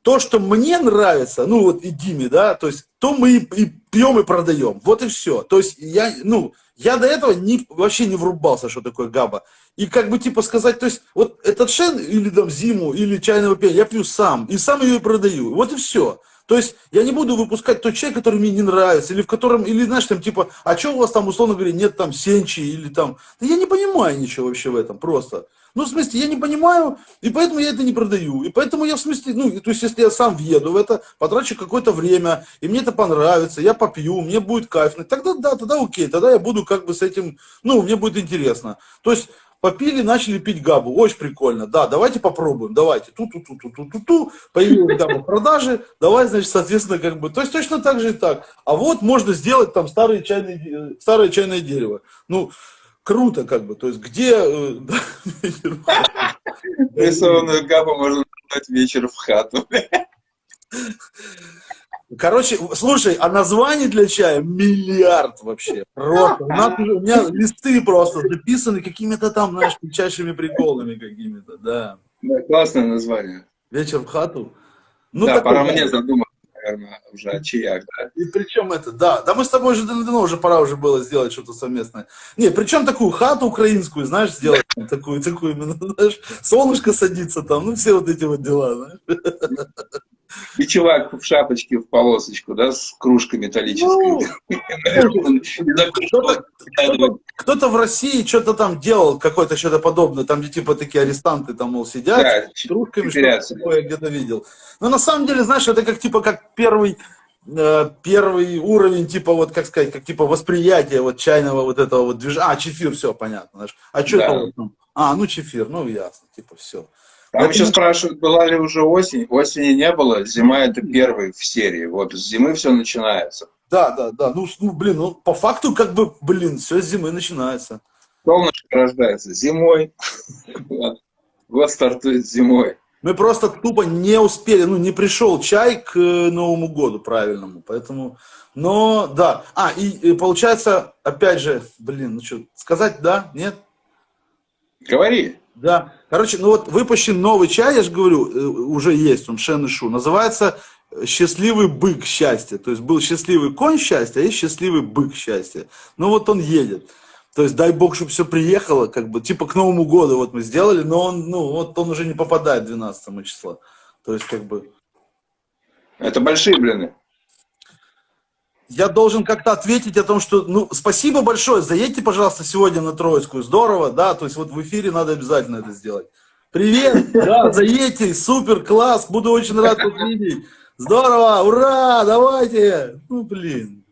то, что мне нравится, ну вот и Диме, да, то есть то мы и, и пьем и продаем. Вот и все. То есть я, ну, я до этого не, вообще не врубался, что такое габа. И как бы типа сказать, то есть вот этот шен или там зиму, или чайного пения я пью сам, и сам ее и продаю. Вот и все. То есть я не буду выпускать тот чай, который мне не нравится, или в котором, или знаешь, там типа, а что у вас там, условно говоря, нет там сенчи, или там, да я не понимаю ничего вообще в этом, просто. Ну, в смысле, я не понимаю, и поэтому я это не продаю. И поэтому я, в смысле, ну, то есть, если я сам въеду в это, потрачу какое-то время, и мне это понравится, я попью, мне будет кайфно, тогда да, тогда окей, тогда я буду как бы с этим, ну, мне будет интересно. То есть, попили, начали пить габу. Очень прикольно. Да, давайте попробуем, давайте. Ту-ту-ту-ту-ту-ту-ту. Появилась габа в продаже. Давай, значит, соответственно, как бы. То есть точно так же и так. А вот можно сделать там старое чайное, старое чайное дерево. Ну, круто как бы, то есть где... Э, Рисованную габу можно дать вечер в хату. Короче, слушай, а названий для чая миллиард вообще. Просто. У, нас, у меня листы просто записаны какими-то там, знаешь, печальшими приколами какими-то, да. Да, классное название. Вечер в хату. Ну, да, пора мне задуматься наверное, уже о чаях, да. И причем это, да, да мы с тобой уже давно уже пора уже было сделать что-то совместное. Не, причем такую хату украинскую, знаешь, сделать, такую, такую именно, знаешь, солнышко садится там, ну все вот эти вот дела, знаешь. И чувак в шапочке, в полосочку, да, с кружкой металлической. Ну, кто-то в России что-то там делал, какое-то что-то подобное, там где типа такие арестанты там, мол, сидят с кружками, что-то такое я где-то видел. Но на самом деле, знаешь, это как типа как первый э, первый уровень, типа, вот, как сказать, как, типа, восприятия вот чайного вот этого вот движения. А, чефир, все, понятно. Знаешь. А что да. это? Вот, а, ну, чефир, ну, ясно, типа, все. Там еще спрашивают, была ли уже осень. Осени не было, зима это первый в серии. Вот с зимы все начинается. Да, да, да. Ну, ну, блин, ну, по факту, как бы, блин, все с зимы начинается. Солнышко рождается зимой. Год стартует зимой. Мы просто тупо не успели, ну, не пришел чай к э, Новому году правильному, поэтому, но, да. А, и, и получается, опять же, блин, ну что, сказать да, нет? Говори. Да. Короче, ну вот выпущен новый чай, я же говорю, э, уже есть, он Шен и Шу. Называется «Счастливый бык счастья». То есть был счастливый конь счастья, а есть счастливый бык счастья. Ну вот он едет. То есть дай бог, чтобы все приехало, как бы, типа к Новому году вот мы сделали, но он, ну, вот он уже не попадает 12 числа. То есть как бы... Это большие блины я должен как-то ответить о том, что, ну, спасибо большое, заедьте, пожалуйста, сегодня на Троицкую, здорово, да, то есть вот в эфире надо обязательно это сделать. Привет, да, заедьте, супер, класс, буду очень рад вас видеть. Здорово, ура, давайте. Ну, блин.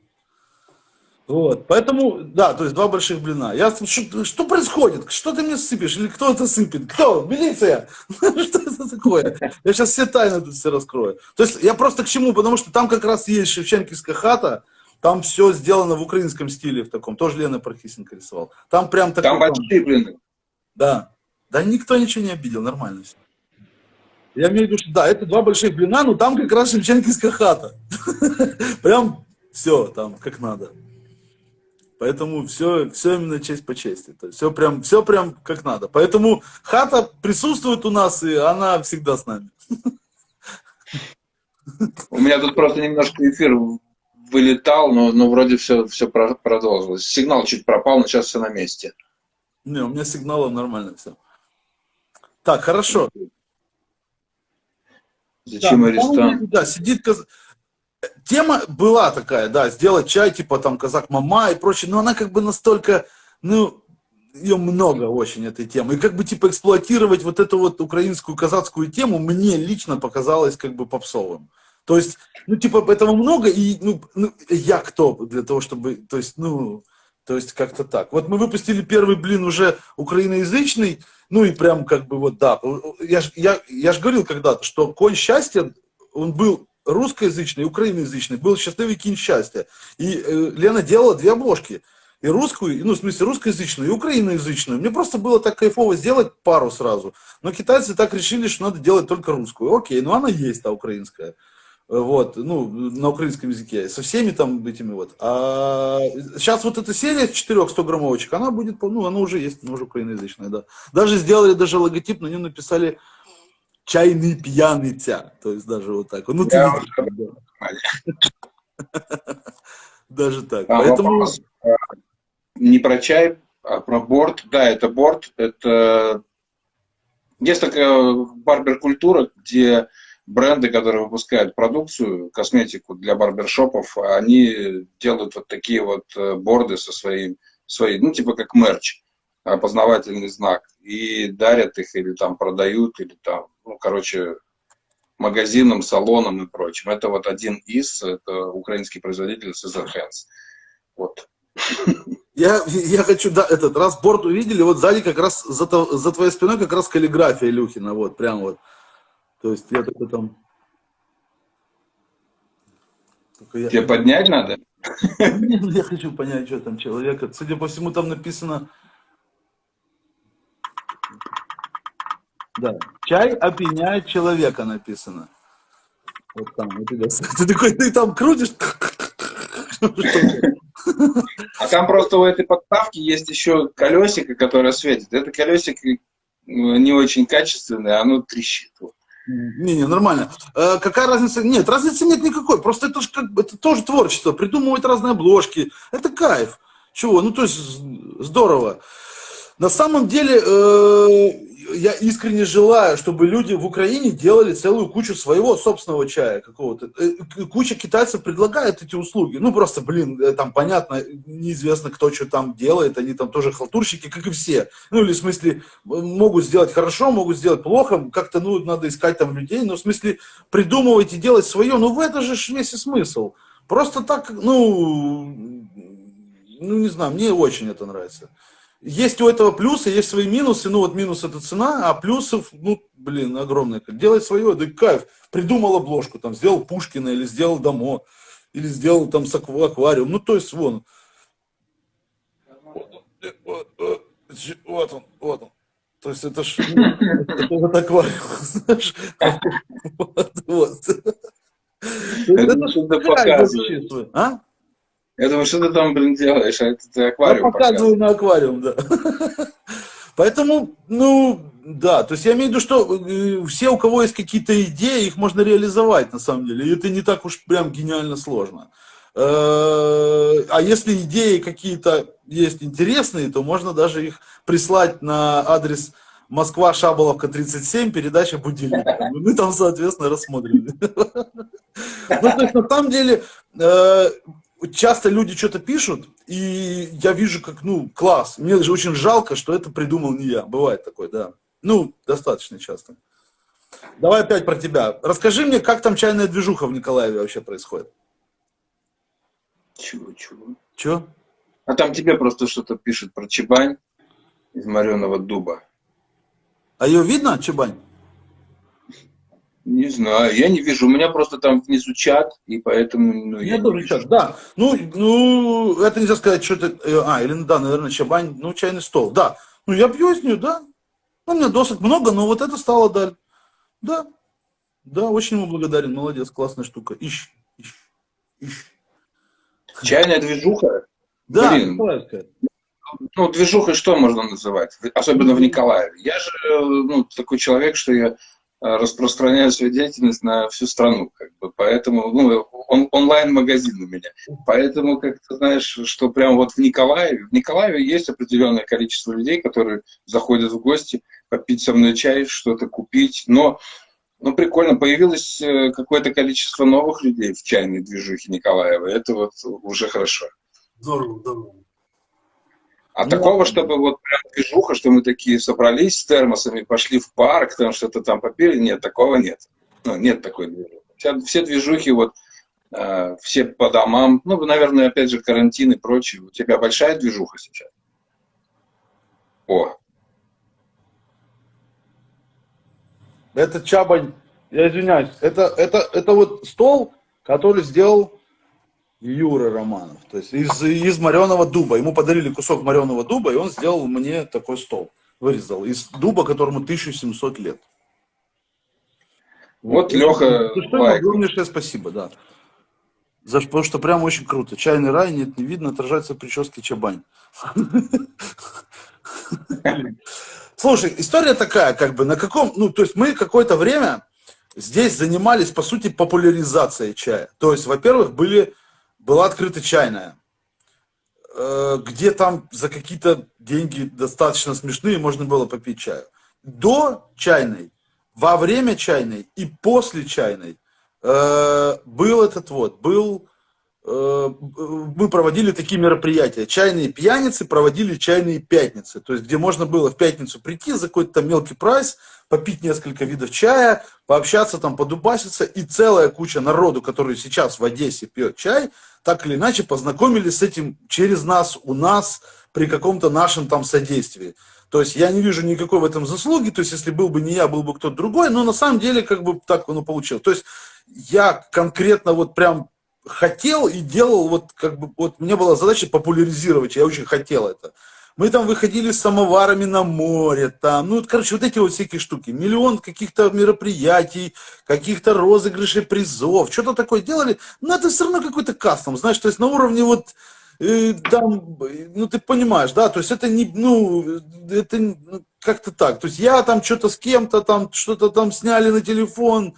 Вот, поэтому, да, то есть два больших блина. Я, что, что происходит? Что ты мне сыпешь? Или кто это сыпет? Кто? Милиция? Что это такое? Я сейчас все тайны тут все раскрою. То есть я просто к чему? Потому что там как раз есть Шевченкивская хата, там все сделано в украинском стиле в таком. Тоже Лена Пархисенко рисовал. Там прям такой... Там большие блины. Да. Да никто ничего не обидел, нормально все. Я имею в виду, что да, это два больших блина, но там как раз Шевченкивская хата. Прям все там как надо. Поэтому все, все именно честь по чести. То есть все прям, все прям как надо. Поэтому хата присутствует у нас, и она всегда с нами. У меня тут просто немножко эфир вылетал, но, но вроде все, все продолжилось. Сигнал чуть пропал, но сейчас все на месте. Не, у меня сигналом нормально все. Так, хорошо. Зачем да, арестант? Да, сидит. Тема была такая, да, сделать чай, типа там казак мама и прочее, но она как бы настолько, ну, ее много очень, этой темы. И как бы, типа, эксплуатировать вот эту вот украинскую казацкую тему мне лично показалось как бы попсовым. То есть, ну, типа, этого много, и, ну, ну я кто для того, чтобы, то есть, ну, то есть, как-то так. Вот мы выпустили первый блин уже украиноязычный, ну, и прям как бы вот, да, я ж, я, я ж говорил когда-то, что конь счастья, он был русскоязычный, украиноязычный, был счастливый кинь счастья. И э, Лена делала две обложки – и русскую, ну, в смысле, русскоязычную, и украиноязычную. Мне просто было так кайфово сделать пару сразу. Но китайцы так решили, что надо делать только русскую. Окей, ну она есть, та украинская. Вот, ну, на украинском языке, со всеми там этими вот. А сейчас вот эта серия 4 100 граммовочек, она будет, ну, она уже есть, она уже украиноязычная, да. Даже сделали даже логотип, на нем написали чайный пьяныця. То есть даже вот так. Ну, ты видишь, Даже так. Поэтому не про чай, а про борт. Да, это борт. Это есть такая барбер-культура, где бренды, которые выпускают продукцию, косметику для барбершопов, они делают вот такие вот э, борды со своим, своей, ну, типа как мерч, опознавательный знак, и дарят их, или там продают, или там, ну, короче, магазинам, салонам и прочим. Это вот один из, это украинский производитель Cesar Hands. Вот. Я, я хочу, да, этот раз борт увидели, вот сзади как раз, за, за твоей спиной как раз каллиграфия Илюхина, вот, прям вот. То есть я такой там... я... Тебе поднять надо? Я хочу понять, что там человека. Судя по всему, там написано... Да, чай опьяняет человека написано. Вот там, вот Ты такой, ты там крутишь. А там просто у этой подставки есть еще колесико, которое светит. Это колесико э, не очень качественное, оно трещит. Не-не, нормально. Э, какая разница? Нет, разницы нет никакой. Просто это, же как, это тоже творчество. Придумывать разные обложки. Это кайф. Чего? Ну, то есть, здорово. На самом деле, э, я искренне желаю, чтобы люди в Украине делали целую кучу своего собственного чая какого-то. Э, куча китайцев предлагает эти услуги. Ну, просто, блин, э, там понятно, неизвестно, кто что там делает. Они там тоже халтурщики, как и все. Ну, или в смысле, могут сделать хорошо, могут сделать плохо. Как-то, ну, надо искать там людей. Но в смысле, придумывать и делать свое. Ну, в это же весь и смысл. Просто так, ну, ну, не знаю, мне очень это нравится есть у этого плюсы, есть свои минусы. Ну, вот минус это цена, а плюсов, ну, блин, огромное. Делай свое, да кайф. Придумал обложку, там, сделал Пушкина, или сделал Дамо, или сделал там аквариум. Ну, то есть, вон. Вот, вот он, вот он. То есть это ж ну, это вот аквариум, знаешь. Вот, вот. Это, показываешь. А? Я думаю, что ты там, блин, делаешь, а это ты аквариум Я показываю на аквариум, да. Поэтому, ну, да, то есть я имею в виду, что э, все, у кого есть какие-то идеи, их можно реализовать, на самом деле, и это не так уж прям гениально сложно. Э, а если идеи какие-то есть интересные, то можно даже их прислать на адрес Москва, Шаболовка, 37, передача «Будильник». Мы там, соответственно, рассмотрим. Ну, то есть, на самом деле, э, часто люди что-то пишут, и я вижу, как, ну, класс. Мне даже очень жалко, что это придумал не я. Бывает такое, да. Ну, достаточно часто. Давай опять про тебя. Расскажи мне, как там чайная движуха в Николаеве вообще происходит? Чего, чего? Чего? А там тебе просто что-то пишет про Чебань из мореного дуба. А ее видно, Чебань? Не знаю, я не вижу. У меня просто там внизу чат, и поэтому... Ну, я, я тоже чат, да. Ну, ну, это нельзя сказать, что это... Э, а, или, да, наверное, чабань, ну, чайный стол, да. Ну, я пью из нее, да. Ну, у меня досок много, но вот это стало даль. Да, да, очень ему благодарен, молодец, классная штука. Ищ, ищ, ищ. Чайная движуха? Да, Блин. Ну, движухой что можно называть? Особенно в Николаеве. Я же, э, ну, такой человек, что я Э, распространяю свою деятельность на всю страну, как бы, поэтому, ну, он, онлайн-магазин у меня, поэтому, как ты знаешь, что прям вот в Николаеве, в Николаеве есть определенное количество людей, которые заходят в гости, попить со мной чай, что-то купить. Но ну, прикольно, появилось э, какое-то количество новых людей в чайной движухе Николаева. Это вот уже хорошо. Здорово, здорово. А ну, такого, чтобы вот прям движуха, что мы такие собрались с термосами, пошли в парк, там что-то там попили, нет, такого нет. Ну, нет такой движухи. Все, все движухи вот э, все по домам, ну, наверное, опять же, карантин и прочее. У тебя большая движуха сейчас? О. Это Чабань, я извиняюсь, это, это, это вот стол, который сделал Юра Романов. То есть из, из мореного дуба. Ему подарили кусок мореного дуба, и он сделал мне такой стол. Вырезал. Из дуба, которому 1700 лет. Вот, вот Леха что, огромнейшее спасибо, да. За, потому что прям очень круто. Чайный рай, нет, не видно, отражается в прическе Чабань. Слушай, история такая, как бы, на каком, ну, то есть мы какое-то время здесь занимались, по сути, популяризацией чая. То есть, во-первых, были была открыта чайная, э, где там за какие-то деньги достаточно смешные можно было попить чаю. До чайной, во время чайной и после чайной э, был этот вот, был Э, мы проводили такие мероприятия. Чайные пьяницы проводили чайные пятницы. То есть, где можно было в пятницу прийти за какой-то мелкий прайс, попить несколько видов чая, пообщаться там, подубаситься. И целая куча народу, который сейчас в Одессе пьет чай, так или иначе познакомились с этим через нас, у нас, при каком-то нашем там содействии. То есть я не вижу никакой в этом заслуги, то есть если был бы не я, был бы кто-то другой, но на самом деле как бы так оно получилось. То есть я конкретно вот прям хотел и делал, вот как бы, вот мне была задача популяризировать, я очень хотел это. Мы там выходили с самоварами на море, там, ну, короче, вот эти вот всякие штуки. Миллион каких-то мероприятий, каких-то розыгрышей призов, что-то такое делали. Но это все равно какой-то кастом, знаешь, то есть на уровне вот, э, там, ну, ты понимаешь, да, то есть это не, ну, это ну, как-то так. То есть я там что-то с кем-то там, что-то там сняли на телефон,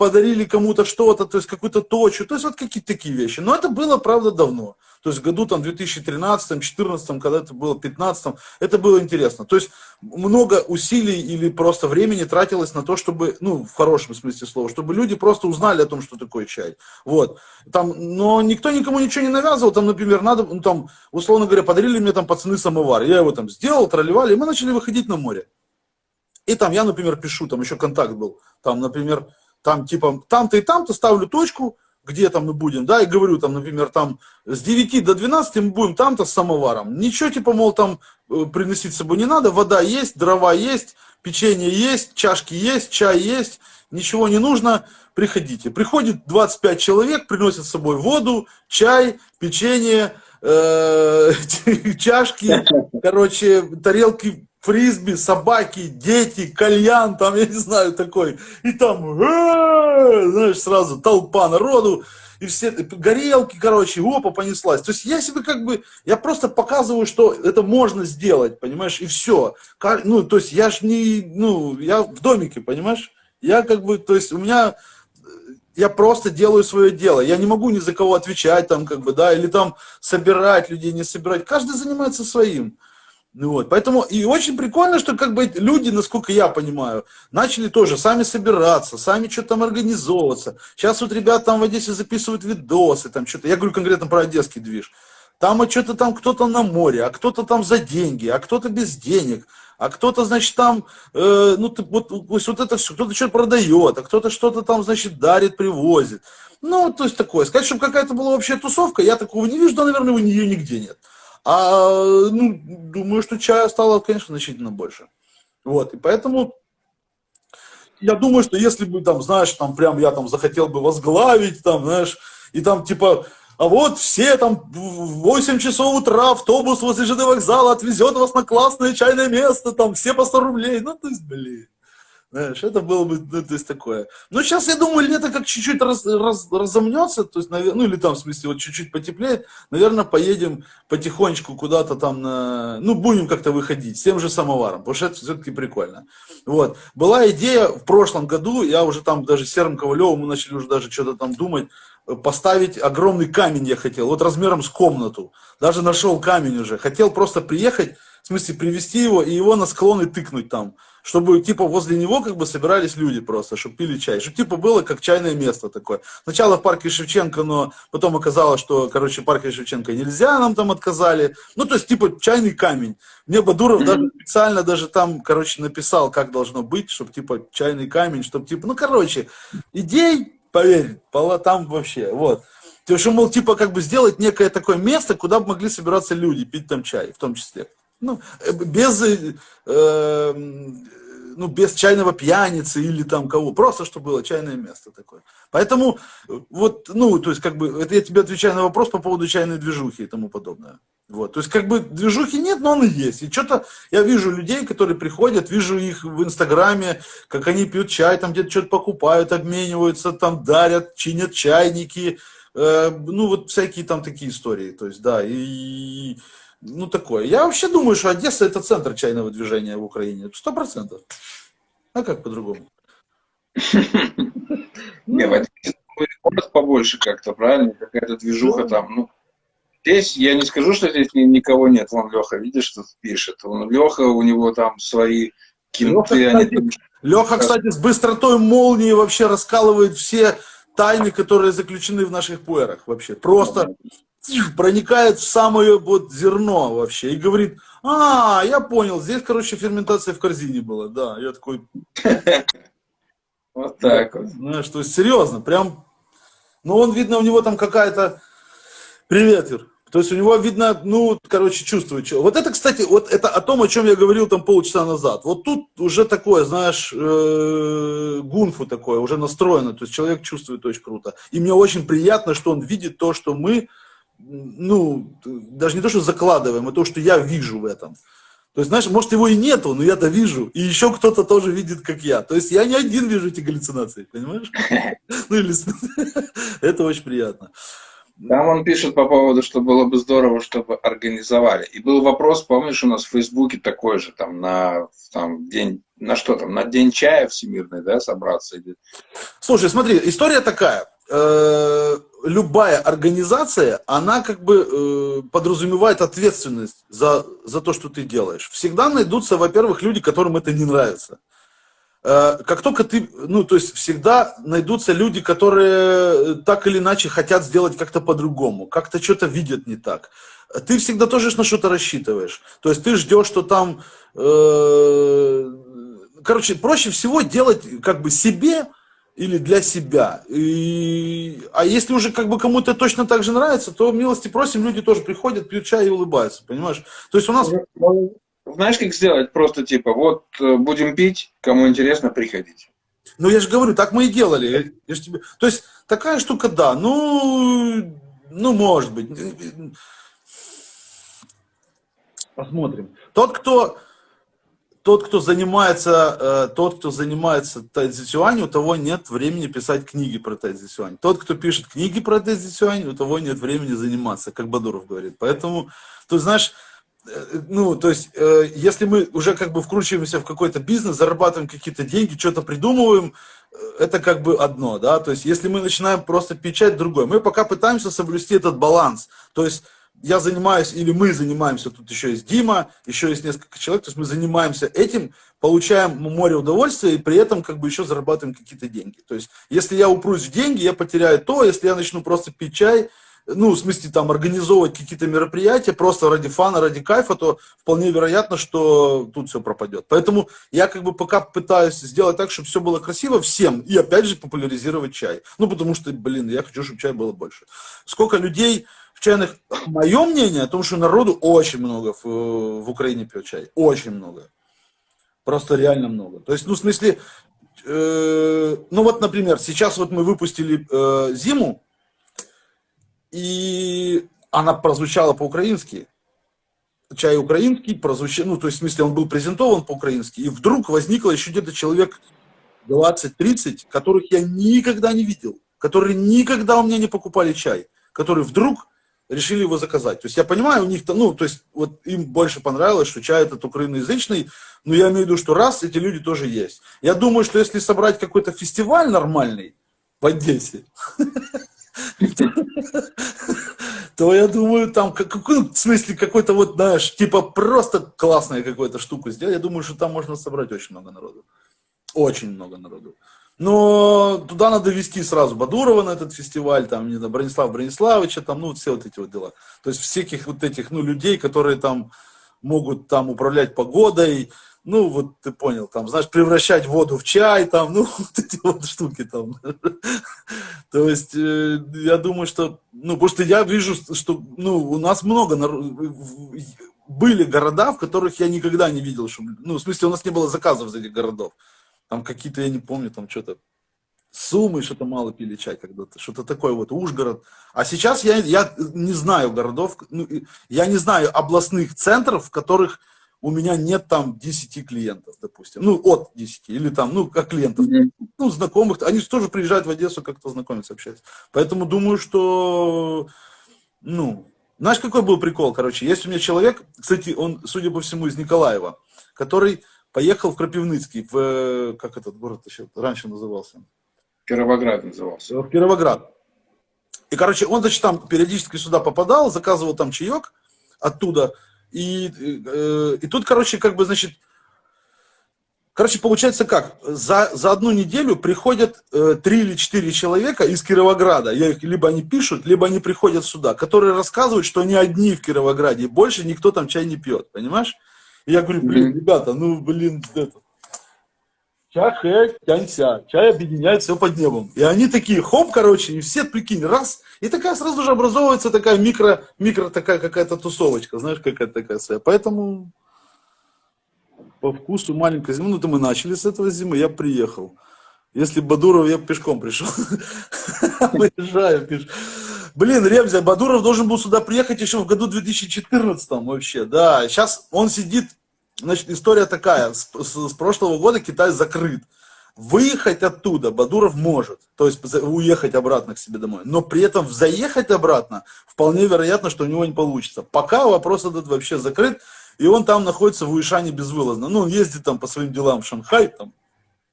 подарили кому-то что-то, то есть какую-то точку, то есть вот какие-то такие вещи. Но это было, правда, давно. То есть в году там 2013, 2014, когда это было, 2015, это было интересно. То есть много усилий или просто времени тратилось на то, чтобы, ну, в хорошем смысле слова, чтобы люди просто узнали о том, что такое чай. Вот. Там, но никто никому ничего не навязывал. Там, например, надо, ну, там, условно говоря, подарили мне там пацаны самовар. Я его там сделал, тролливали, и мы начали выходить на море. И там я, например, пишу, там еще контакт был. Там, например, там типа там-то и там-то ставлю точку, где там мы будем, да, и говорю там, например, там с 9 до 12 мы будем там-то с самоваром. Ничего типа, мол, там э, приносить с собой не надо, вода есть, дрова есть, печенье есть, чашки есть, чай есть, ничего не нужно, приходите. Приходит 25 человек, приносят с собой воду, чай, печенье, э, чашки, короче, тарелки фрисби, собаки, дети, кальян, там, я не знаю, такой. И там, знаешь, сразу толпа народу, и все горелки, короче, опа, понеслась. То есть я себе как бы, я просто показываю, что это можно сделать, понимаешь, и все. Ну, то есть я ж не, ну, я в домике, понимаешь? Я как бы, то есть у меня, я просто делаю свое дело. Я не могу ни за кого отвечать там, как бы, да, или там собирать людей, не собирать. Каждый занимается своим. Ну вот, поэтому и очень прикольно, что как бы люди, насколько я понимаю, начали тоже сами собираться, сами что-то там организовываться. Сейчас вот ребята там в Одессе записывают видосы, там что-то, я говорю конкретно про одесский движ. Там а что-то там кто-то на море, а кто-то там за деньги, а кто-то без денег, а кто-то, значит, там, э, ну, ты, вот, вот, вот это все, кто-то что-то продает, а кто-то что-то там, значит, дарит, привозит. Ну, то есть такое. Сказать, чтобы какая-то была вообще тусовка, я такого не вижу, да, наверное, у нее нигде нет. А, ну, думаю, что чая стало, конечно, значительно больше. Вот, и поэтому я думаю, что если бы, там, знаешь, там, прям я там захотел бы возглавить, там, знаешь, и там, типа, а вот все там в 8 часов утра автобус возле ЖД вокзала отвезет вас на классное чайное место, там, все по 100 рублей, ну, то есть, блин. Знаешь, это было бы, ну, то есть такое. Но сейчас, я думаю, лето как чуть-чуть раз, раз, разомнется, то есть, ну, или там, в смысле, вот чуть-чуть потеплеет, наверное, поедем потихонечку куда-то там на, ну, будем как-то выходить с тем же самоваром, потому что это все-таки прикольно. Вот. Была идея в прошлом году, я уже там даже с Серым Ковалевым, мы начали уже даже что-то там думать, поставить огромный камень я хотел, вот размером с комнату. Даже нашел камень уже. Хотел просто приехать, смысле привезти его и его на склоны тыкнуть там. чтобы, типа, возле него, как бы, собирались люди просто, чтобы пили чай. Чтобы, типа, было как чайное место такое. Сначала в парке Шевченко, но потом оказалось, что, короче, в парке Шевченко нельзя, нам там отказали. Ну, то есть, типа, чайный камень. Мне Бадуров mm-hmm. даже специально даже там, короче, написал, как должно быть, чтобы, типа, чайный камень, чтобы, типа, ну, короче, идей, поверь, там вообще, вот. То есть, мол, типа, как бы сделать некое такое место, куда бы могли собираться люди, пить там чай, в том числе. Ну, э, без, э, э, ну, без чайного пьяницы или там кого, просто чтобы было чайное место такое. Поэтому, вот, ну, то есть, как бы, это я тебе отвечаю на вопрос по поводу чайной движухи и тому подобное. Вот, то есть, как бы, движухи нет, но он и есть. И что-то, я вижу людей, которые приходят, вижу их в Инстаграме, как они пьют чай, там где-то что-то покупают, обмениваются, там дарят, чинят чайники, э, ну, вот всякие там такие истории, то есть, да, и, ну, такое. Я вообще думаю, что Одесса это центр чайного движения в Украине, сто процентов. А как по-другому? Не, в город побольше как-то, правильно? Какая-то движуха там, ну, Здесь, я не скажу, что здесь никого нет. Вон Леха, видишь, что пишет. Вон Леха, у него там свои киноты. Леха, кстати, они... Леха, кстати, с быстротой молнии вообще раскалывает все тайны, которые заключены в наших пуэрах вообще. Просто проникает в самое вот зерно вообще и говорит, а, я понял, здесь, короче, ферментация в корзине была, да, я такой... Вот так вот. Знаешь, то есть серьезно, прям, ну он, видно, у него там какая-то... Привет, Юр. То есть у него видно, ну, короче, чувствует. Что. Вот это, кстати, вот это о том, о чем я говорил там полчаса назад. Вот тут уже такое, знаешь, э, гунфу такое, уже настроено. То есть человек чувствует очень круто. И мне очень приятно, что он видит то, что мы, ну, даже не то, что закладываем, а то, что я вижу в этом. То есть, знаешь, может его и нету, но я-то вижу. И еще кто-то тоже видит, как я. То есть я не один вижу эти галлюцинации, понимаешь? Ну или... Это очень приятно. Там он пишет по поводу, что было бы здорово, чтобы организовали. И был вопрос, помнишь, у нас в Фейсбуке такой же, там, на там, день, на что там, на день чая всемирный, да, собраться? Слушай, смотри, история такая. Э, любая организация, она как бы э, подразумевает ответственность за, за то, что ты делаешь. Всегда найдутся, во-первых, люди, которым это не нравится. Э, как только ты, ну, то есть всегда найдутся люди, которые так или иначе хотят сделать как-то по-другому, как-то что-то видят не так. Ты всегда тоже на что-то рассчитываешь. То есть ты ждешь, что там... Э, короче, проще всего делать как бы себе или для себя. И, а если уже как бы кому-то точно так же нравится, то милости просим, люди тоже приходят, пьют чай и улыбаются, понимаешь? То есть у нас... Знаешь, как сделать? Просто типа, вот э, будем пить, кому интересно, приходите. Ну, я же говорю, так мы и делали. Я же тебе... То есть, такая штука, да, ну, ну, может быть. Посмотрим. Тот, кто, тот, кто занимается, э, тот, кто занимается тайцзисюань, у того нет времени писать книги про тайцзисюань. Тот, кто пишет книги про тайцзисюань, у того нет времени заниматься, как Бадуров говорит. Поэтому, ты знаешь, Э, ну, то есть, э, если мы уже как бы вкручиваемся в какой-то бизнес, зарабатываем какие-то деньги, что-то придумываем, э, это как бы одно, да, то есть, если мы начинаем просто печать, другое. Мы пока пытаемся соблюсти этот баланс, то есть, я занимаюсь, или мы занимаемся, тут еще есть Дима, еще есть несколько человек, то есть мы занимаемся этим, получаем море удовольствия и при этом как бы еще зарабатываем какие-то деньги. То есть, если я упрусь в деньги, я потеряю то, если я начну просто пить чай, ну, в смысле, там, организовывать какие-то мероприятия просто ради фана, ради кайфа, то вполне вероятно, что тут все пропадет. Поэтому я как бы пока пытаюсь сделать так, чтобы все было красиво всем, и опять же популяризировать чай. Ну, потому что, блин, я хочу, чтобы чай было больше. Сколько людей чайных... Мое мнение о том, что народу очень много в, в Украине пьет чай. Очень много. Просто реально много. То есть, ну, в смысле, э, ну вот, например, сейчас вот мы выпустили э, зиму, и она прозвучала по-украински. Чай украинский прозвучал, ну, то есть, в смысле, он был презентован по-украински, и вдруг возникло еще где-то человек 20-30, которых я никогда не видел, которые никогда у меня не покупали чай, которые вдруг решили его заказать. То есть я понимаю, у них, то ну, то есть вот им больше понравилось, что чай этот украиноязычный, но я имею в виду, что раз, эти люди тоже есть. Я думаю, что если собрать какой-то фестиваль нормальный в Одессе, то я думаю, там, как, какой, в смысле, какой-то вот, знаешь, типа просто классная какую-то штуку сделать, я думаю, что там можно собрать очень много народу. Очень много народу. Но туда надо вести сразу Бадурова на этот фестиваль, там, не знаю, Бронислав Брониславовича, там, ну, все вот эти вот дела. То есть всяких вот этих, ну, людей, которые там могут там управлять погодой, ну, вот ты понял, там, знаешь, превращать воду в чай, там, ну, вот эти вот штуки там. То есть, э, я думаю, что, ну, потому что я вижу, что, ну, у нас много, были города, в которых я никогда не видел, ну, в смысле, у нас не было заказов из этих городов. Там какие-то, я не помню, там что-то, Сумы что-то мало пили чай когда-то, что-то такое вот, Ужгород. А сейчас я, я не знаю городов, ну, я не знаю областных центров, в которых у меня нет там 10 клиентов, допустим, ну, от 10, или там, ну, как клиентов, ну, знакомых, они тоже приезжают в Одессу как-то знакомиться, общаться. Поэтому думаю, что, ну, знаешь, какой был прикол, короче, есть у меня человек, кстати, он, судя по всему, из Николаева, который поехал в Крапивницкий, в, как этот город еще раньше назывался? Кировоград назывался. В Кировоград. И, короче, он, значит, там периодически сюда попадал, заказывал там чаек оттуда, и, э, и тут, короче, как бы, значит, короче, получается как, за, за одну неделю приходят э, три или четыре человека из Кировограда, я их, либо они пишут, либо они приходят сюда, которые рассказывают, что они одни в Кировограде, и больше никто там чай не пьет, понимаешь? Я говорю, блин, ребята, ну, блин, это, чай, хэ, тянься, чай объединяет все под небом. И они такие, хоп, короче, и все, прикинь, раз, и такая сразу же образовывается такая микро, микро такая какая-то тусовочка, знаешь, какая-то такая своя. Поэтому по вкусу маленькая зима, ну, то мы начали с этого зимы, я приехал. Если Бадуров, я пешком пришел. Выезжаю пешком. Блин, Ребзя, Бадуров должен был сюда приехать еще в году 2014 вообще, да. Сейчас он сидит Значит, история такая. С, с, с прошлого года Китай закрыт. Выехать оттуда Бадуров может, то есть уехать обратно к себе домой. Но при этом заехать обратно вполне вероятно, что у него не получится. Пока вопрос этот вообще закрыт, и он там находится в Уишане безвылазно. Ну, он ездит там по своим делам в Шанхай, там,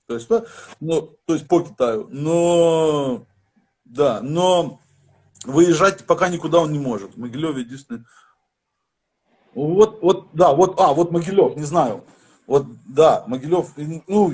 то есть, да, ну, то есть по Китаю. Но, да, но выезжать пока никуда он не может. В Могилеве единственное вот, вот, да, вот, а, вот Могилев, не знаю. Вот, да, Могилев, ну,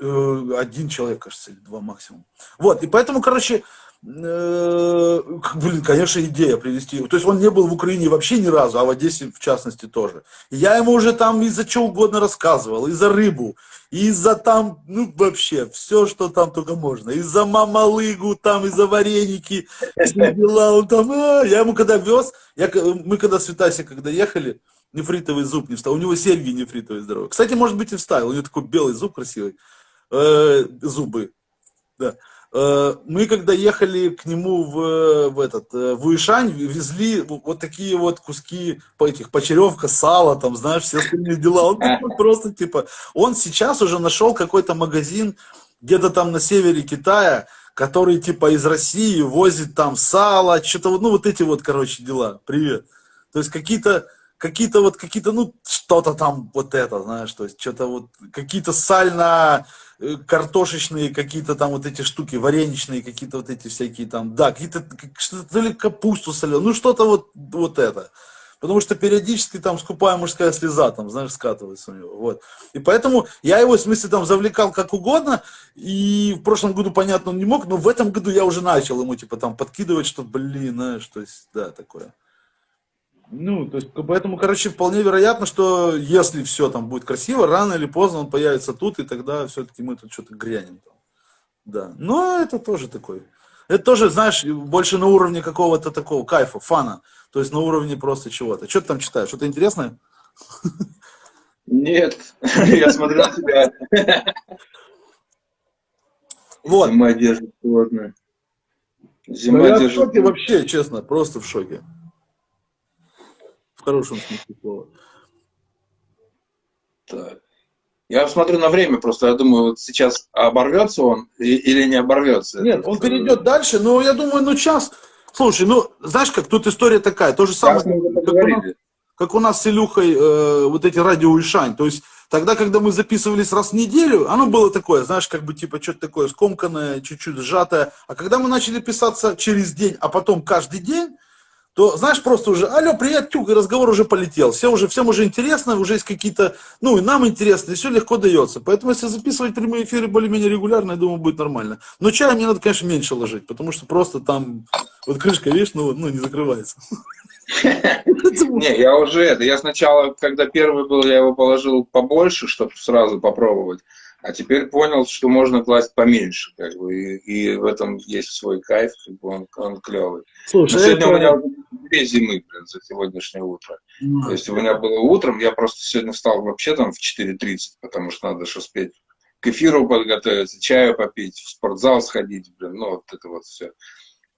э, один человек, кажется, или два максимум. Вот, и поэтому, короче, блин, конечно, идея привести. То есть он не был в Украине вообще ни разу, а в Одессе в частности тоже. Я ему уже там из-за чего угодно рассказывал, и за рыбу, и за там, ну вообще, все, что там только можно. И за мамалыгу, там, и за вареники, и дела, он там, а, я ему когда вез, я, мы когда с Витасей, когда ехали, нефритовый зуб не вставил, у него серьги нефритовые здоровые. Кстати, может быть и вставил, у него такой белый зуб красивый, э, зубы, да. Э, мы когда ехали к нему в, в этот э, в Уишань, везли вот такие вот куски этих почеревка, сала, там, знаешь, все остальные дела. Он просто типа, он сейчас уже нашел какой-то магазин где-то там на севере Китая, который типа из России возит там сало, что-то вот, ну вот эти вот, короче, дела. Привет. То есть какие-то какие-то вот какие-то, ну, что-то там вот это, знаешь, то есть что-то вот, какие-то сально картошечные какие-то там вот эти штуки, вареничные какие-то вот эти всякие там, да, какие-то, то ли капусту соленую, ну, что-то вот, вот это. Потому что периодически там скупая мужская слеза, там, знаешь, скатывается у него, вот. И поэтому я его, в смысле, там завлекал как угодно, и в прошлом году, понятно, он не мог, но в этом году я уже начал ему, типа, там, подкидывать, что, блин, знаешь, то есть, да, такое. Ну, то есть, поэтому, короче, вполне вероятно, что если все там будет красиво, рано или поздно он появится тут, и тогда все-таки мы тут что-то грянем. Там. Да, но это тоже такой. Это тоже, знаешь, больше на уровне какого-то такого кайфа, фана. То есть на уровне просто чего-то. Что ты там читаешь? Что-то интересное? Нет, я смотрю на тебя. Вот. Зима держит холодно. Зима ну, я держит... в шоке вообще, честно, просто в шоке. В хорошем смысле слова. Так. Я смотрю на время просто, я думаю, вот сейчас оборвется он или не оборвется. Нет, он перейдет дальше, но я думаю, ну час. Слушай, ну, знаешь как, тут история такая, то же самое, как у, нас, как у нас с Илюхой э, вот эти радио Ишань. То есть тогда, когда мы записывались раз в неделю, оно было такое, знаешь, как бы типа что-то такое скомканное, чуть-чуть сжатое. А когда мы начали писаться через день, а потом каждый день, то, знаешь, просто уже, алло, привет, тюк, и разговор уже полетел. Все уже, всем уже интересно, уже есть какие-то, ну, и нам интересно, и все легко дается. Поэтому, если записывать прямые эфиры более-менее регулярно, я думаю, будет нормально. Но чая мне надо, конечно, меньше ложить, потому что просто там, вот крышка, видишь, ну, ну не закрывается. Не, я уже это, я сначала, когда первый был, я его положил побольше, чтобы сразу попробовать. А теперь понял, что можно класть поменьше, как бы, и, и в этом есть свой кайф, как бы он, он клевый. Слушай, Но сегодня это... у меня две зимы, блин, за сегодняшнее утро. Mm. То есть у меня было утром, я просто сегодня встал вообще там в 4.30, потому что надо же успеть к эфиру подготовиться, чаю попить, в спортзал сходить, блин, ну вот это вот все.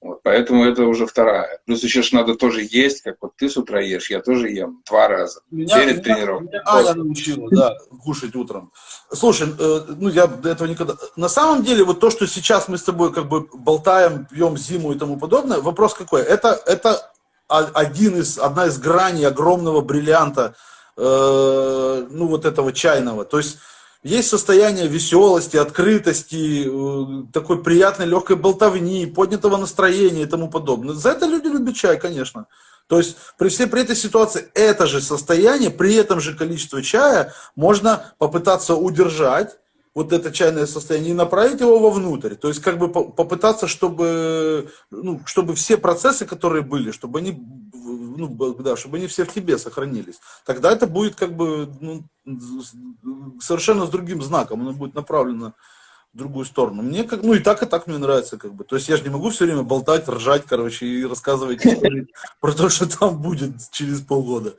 Вот, поэтому это уже вторая. Плюс еще ж надо тоже есть, как вот ты с утра ешь, я тоже ем два раза меня, перед меня, тренировкой. Меня Аня научила, да, кушать утром. Слушай, э, ну я до этого никогда... На самом деле, вот то, что сейчас мы с тобой как бы болтаем, пьем зиму и тому подобное, вопрос какой? Это, это один из, одна из граней огромного бриллианта, э, ну вот этого чайного. То есть есть состояние веселости, открытости, э, такой приятной легкой болтовни, поднятого настроения и тому подобное. За это люди любят чай, конечно. То есть при всей при этой ситуации это же состояние, при этом же количестве чая можно попытаться удержать вот это чайное состояние и направить его вовнутрь. То есть как бы попытаться, чтобы, ну, чтобы все процессы, которые были, чтобы они ну, да, чтобы они все в тебе сохранились. Тогда это будет как бы ну, совершенно с другим знаком, оно будет направлено в другую сторону. Мне как, ну и так, и так мне нравится, как бы. То есть я же не могу все время болтать, ржать, короче, и рассказывать про то, что там будет через полгода.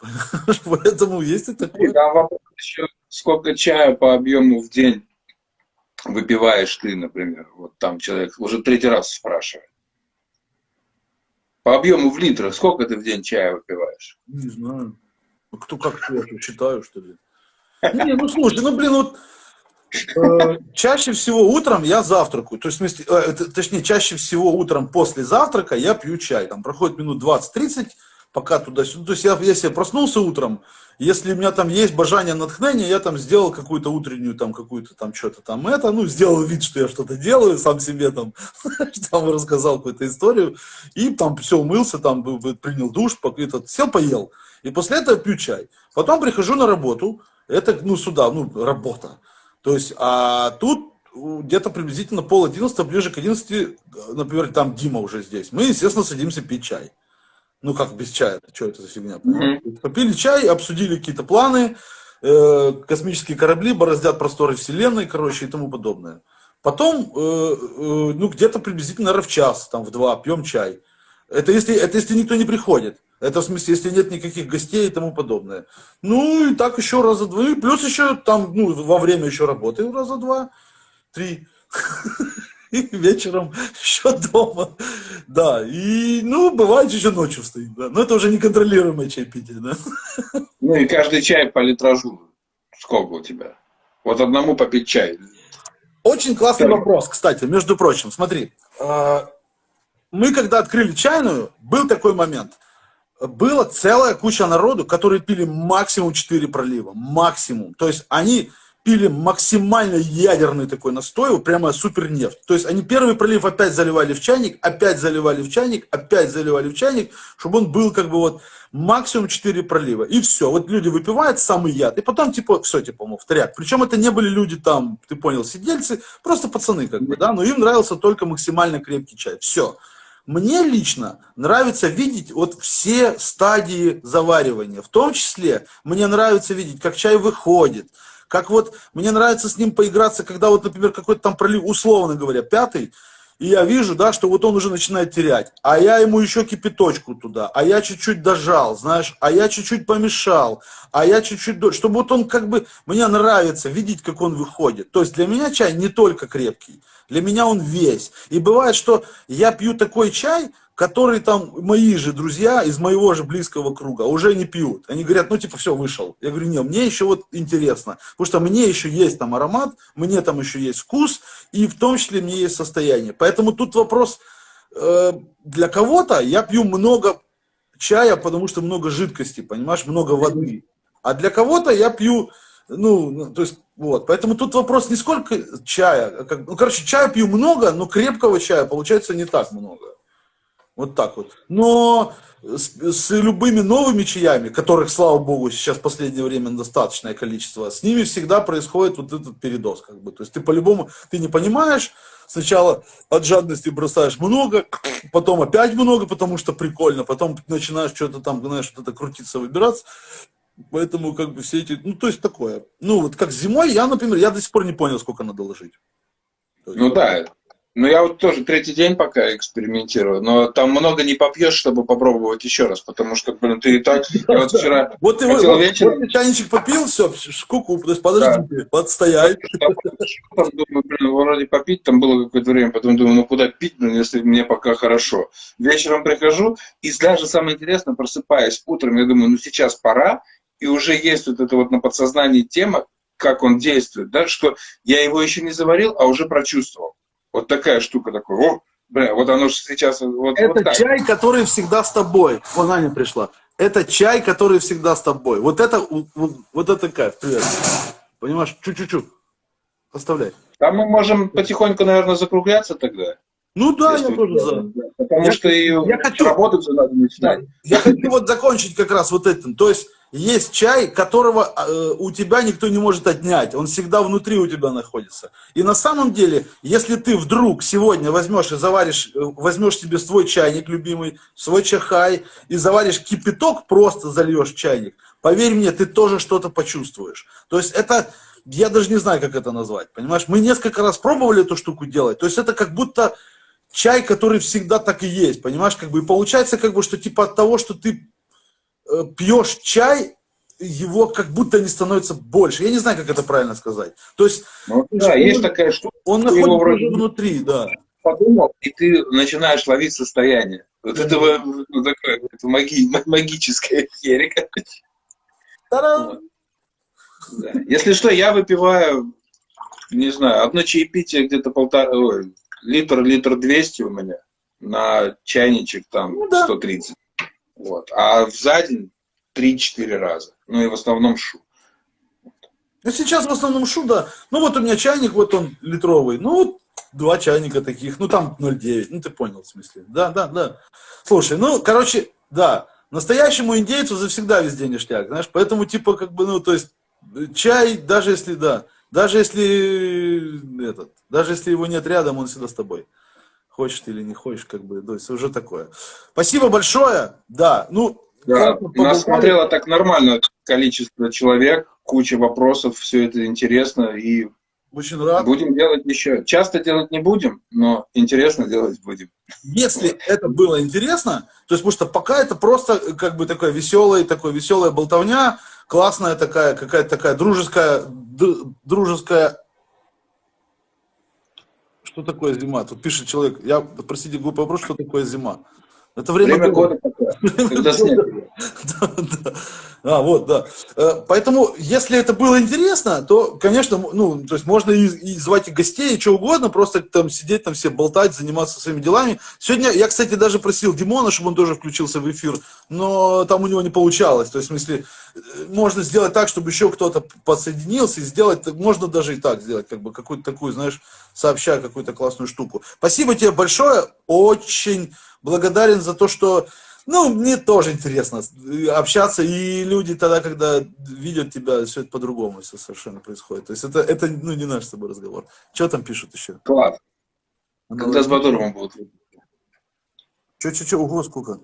Поэтому есть и такое. Там вопрос еще, сколько чая по объему в день выпиваешь ты, например. Вот там человек уже третий раз спрашивает. По объему в литрах, сколько ты в день чая выпиваешь? Не знаю. Ну, кто как я считаю, что ли? Не, ну слушай, ну блин, вот э, чаще всего утром я завтракаю. То есть, смысле, э, точнее, чаще всего утром после завтрака я пью чай. Там проходит минут 20-30, пока туда-сюда. То есть я, если я проснулся утром, если у меня там есть бажание натхнения, я там сделал какую-то утреннюю, там, какую-то там, что-то там это, ну, сделал вид, что я что-то делаю, сам себе там, там рассказал какую-то историю, и там все умылся, там, принял душ, этот, сел, поел. И после этого пью чай. Потом прихожу на работу, это, ну, сюда, ну, работа. То есть, а тут где-то приблизительно пол одиннадцатого, ближе к одиннадцати, например, там Дима уже здесь. Мы, естественно, садимся пить чай. Ну как без чая? Что это за фигня? Mm-hmm. Попили чай, обсудили какие-то планы, э, космические корабли бороздят просторы Вселенной, короче, и тому подобное. Потом, э, э, ну где-то приблизительно, наверное, в час, там в два, пьем чай. Это если, это если никто не приходит. Это в смысле, если нет никаких гостей и тому подобное. Ну и так еще раза два. И плюс еще там, ну, во время еще работы раза два, три. вечером еще дома. Да, и, ну, бывает еще ночью стоит, да. Но это уже неконтролируемое чайпитие, да. Ну и каждый чай по литражу. Сколько у тебя? Вот одному попить чай. Очень классный Скажи. вопрос, кстати, между прочим. Смотри, а, мы когда открыли чайную, был такой момент. Была целая куча народу, которые пили максимум 4 пролива. Максимум. То есть они пили максимально ядерный такой настой, прямо супер нефть. То есть они первый пролив опять заливали в чайник, опять заливали в чайник, опять заливали в чайник, чтобы он был как бы вот максимум 4 пролива. И все. Вот люди выпивают самый яд. И потом типа, все, типа, мол, в тряк. Причем это не были люди там, ты понял, сидельцы, просто пацаны как бы, да, но им нравился только максимально крепкий чай. Все. Мне лично нравится видеть вот все стадии заваривания. В том числе мне нравится видеть, как чай выходит, как вот мне нравится с ним поиграться, когда вот, например, какой-то там пролив, условно говоря, пятый, и я вижу, да, что вот он уже начинает терять. А я ему еще кипяточку туда, а я чуть-чуть дожал, знаешь, а я чуть-чуть помешал, а я чуть-чуть... Чтобы вот он как бы... Мне нравится видеть, как он выходит. То есть для меня чай не только крепкий, для меня он весь. И бывает, что я пью такой чай, которые там мои же друзья из моего же близкого круга уже не пьют. Они говорят, ну типа все, вышел. Я говорю, нет, мне еще вот интересно, потому что мне еще есть там аромат, мне там еще есть вкус, и в том числе мне есть состояние. Поэтому тут вопрос, э, для кого-то я пью много чая, потому что много жидкости, понимаешь, много воды. А для кого-то я пью, ну, ну, то есть, вот. Поэтому тут вопрос не сколько чая, а как, ну, короче, чая пью много, но крепкого чая получается не так много. Вот так вот. Но с, с любыми новыми чаями, которых, слава богу, сейчас в последнее время достаточное количество, с ними всегда происходит вот этот передоз. Как бы. То есть ты по-любому, ты не понимаешь, сначала от жадности бросаешь много, потом опять много, потому что прикольно, потом начинаешь что-то там, знаешь, что-то крутиться, выбираться. Поэтому как бы все эти, ну то есть такое. Ну вот как зимой, я, например, я до сих пор не понял, сколько надо ложить. Ну да, ну, я вот тоже третий день пока экспериментирую, но там много не попьешь, чтобы попробовать еще раз, потому что, блин, ты и так... Я вот вчера вот ты хотел вечером... Вот чайничек попил, все, есть подожди. Там думаю, блин, вроде попить, там было какое-то время, потом думаю, ну куда пить, блин, если мне пока хорошо. Вечером прихожу, и даже самое интересное, просыпаясь утром, я думаю, ну сейчас пора, и уже есть вот это вот на подсознании тема, как он действует, да, что я его еще не заварил, а уже прочувствовал. Вот такая штука такой, о, бля, вот оно же сейчас... Вот, это вот чай, который всегда с тобой. Вон Аня пришла. Это чай, который всегда с тобой. Вот это, вот, вот это кайф. Привет. Понимаешь, чуть-чуть. Оставляй. А мы можем потихоньку, наверное, закругляться тогда. Ну да, Если я тоже за. Потому я, что и я хочу, работать же надо начинать. Я хочу вот закончить как раз вот этим. То есть есть чай, которого э, у тебя никто не может отнять. Он всегда внутри у тебя находится. И на самом деле, если ты вдруг сегодня возьмешь и заваришь, э, возьмешь себе свой чайник любимый, свой чахай, и заваришь кипяток, просто зальешь чайник, поверь мне, ты тоже что-то почувствуешь. То есть это, я даже не знаю, как это назвать, понимаешь? Мы несколько раз пробовали эту штуку делать. То есть это как будто чай, который всегда так и есть, понимаешь? Как бы, и получается, как бы, что типа от того, что ты пьешь чай, его как будто не становится больше. Я не знаю, как это правильно сказать. То есть, ну, да, он, есть такая штука. Он находится вроде... внутри, да. Подумал, и ты начинаешь ловить состояние. Вот этого ну, такое, это маги, магическая херь, вот. да. Если что, я выпиваю, не знаю, одно чаепитие где-то полтора, ой, литр, литр двести у меня на чайничек там ну, да. 130. Вот. А за день 3-4 раза. Ну и в основном шу. Ну сейчас в основном шу, да. Ну вот у меня чайник, вот он литровый. Ну вот два чайника таких. Ну там 0,9. Ну ты понял в смысле. Да, да, да. Слушай, ну короче, да. Настоящему индейцу завсегда везде ништяк, знаешь, поэтому типа как бы, ну, то есть, чай, даже если, да, даже если, этот, даже если его нет рядом, он всегда с тобой хочешь ты или не хочешь, как бы, то есть уже такое. Спасибо большое, да, ну... Да, нас смотрело так нормально количество человек, куча вопросов, все это интересно, и очень рад. Будем делать еще. Часто делать не будем, но интересно делать будем. Если это было интересно, то есть, потому что пока это просто как бы такая веселая, такой веселая болтовня, классная такая, какая-то такая дружеская, дружеская что такое зима? Тут пишет человек, я, простите, глупый вопрос, что такое зима? Это время, время года, когда снег. А, вот, да. Э, поэтому, если это было интересно, то, конечно, ну, то есть можно и, и звать и гостей, и что угодно, просто там сидеть, там все болтать, заниматься своими делами. Сегодня я, кстати, даже просил Димона, чтобы он тоже включился в эфир, но там у него не получалось. То есть, в смысле, э, можно сделать так, чтобы еще кто-то подсоединился, и сделать, можно даже и так сделать, как бы какую-то такую, знаешь, сообща какую-то классную штуку. Спасибо тебе большое, очень благодарен за то, что, ну, мне тоже интересно общаться, и люди тогда, когда видят тебя, все это по-другому все совершенно происходит. То есть это, это, ну, не наш с тобой разговор. Что там пишут еще? Класс. Когда с Бадуровым будут? Че, че, че, ого, сколько?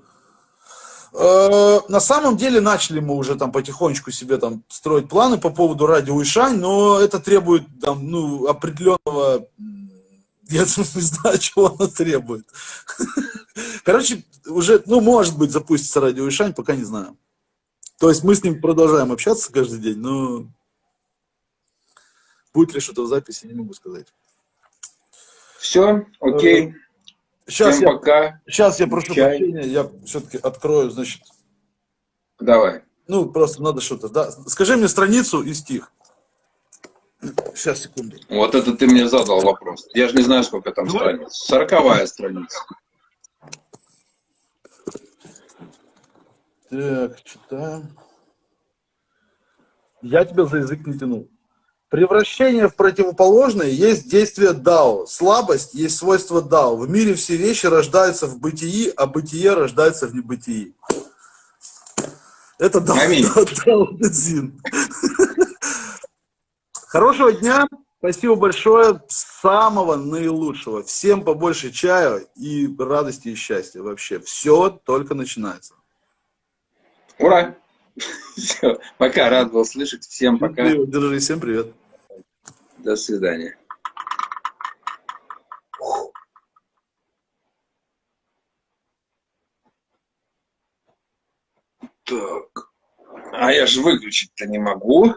Э, на самом деле начали мы уже там потихонечку себе там строить планы по поводу радио Ишань, но это требует там, ну, определенного я не знаю, чего она требует. Короче, уже, ну, может быть, запустится радио Ишань, пока не знаю. То есть мы с ним продолжаем общаться каждый день, но будет ли что-то в записи, не могу сказать. Все, окей. Сейчас Всем я, пока. Сейчас я прошу Чай. прощения, я все-таки открою, значит. Давай. Ну, просто надо что-то, да. Скажи мне страницу и стих. Сейчас, секунду. Вот это ты мне задал вопрос. Я же не знаю, сколько там ну, страниц. Сороковая страница. Так, читаем. Я тебя за язык не тянул. Превращение в противоположное есть действие Дао. Слабость есть свойство Дао. В мире все вещи рождаются в бытии, а бытие рождается в небытии. Это Дао. Дао, Дао Дэ Цзин. Хорошего дня. Спасибо большое. Самого наилучшего. Всем побольше чая и радости и счастья. Вообще, все только начинается. Ура! Все, пока, рад был слышать. Всем пока. Держи, всем привет. До свидания. Так. А я же выключить-то не могу.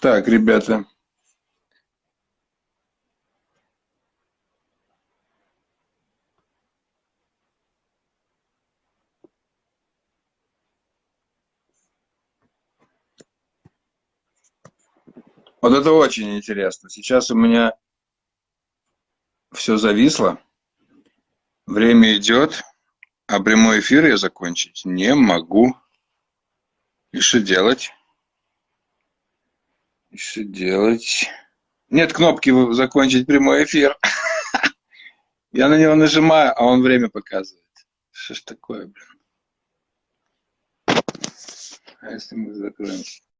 Так, ребята. Вот это очень интересно. Сейчас у меня все зависло. Время идет, а прямой эфир я закончить не могу. И что делать? Что делать? Нет кнопки закончить прямой эфир. Я на него нажимаю, а он время показывает. Что ж такое, блин? А если мы закроем?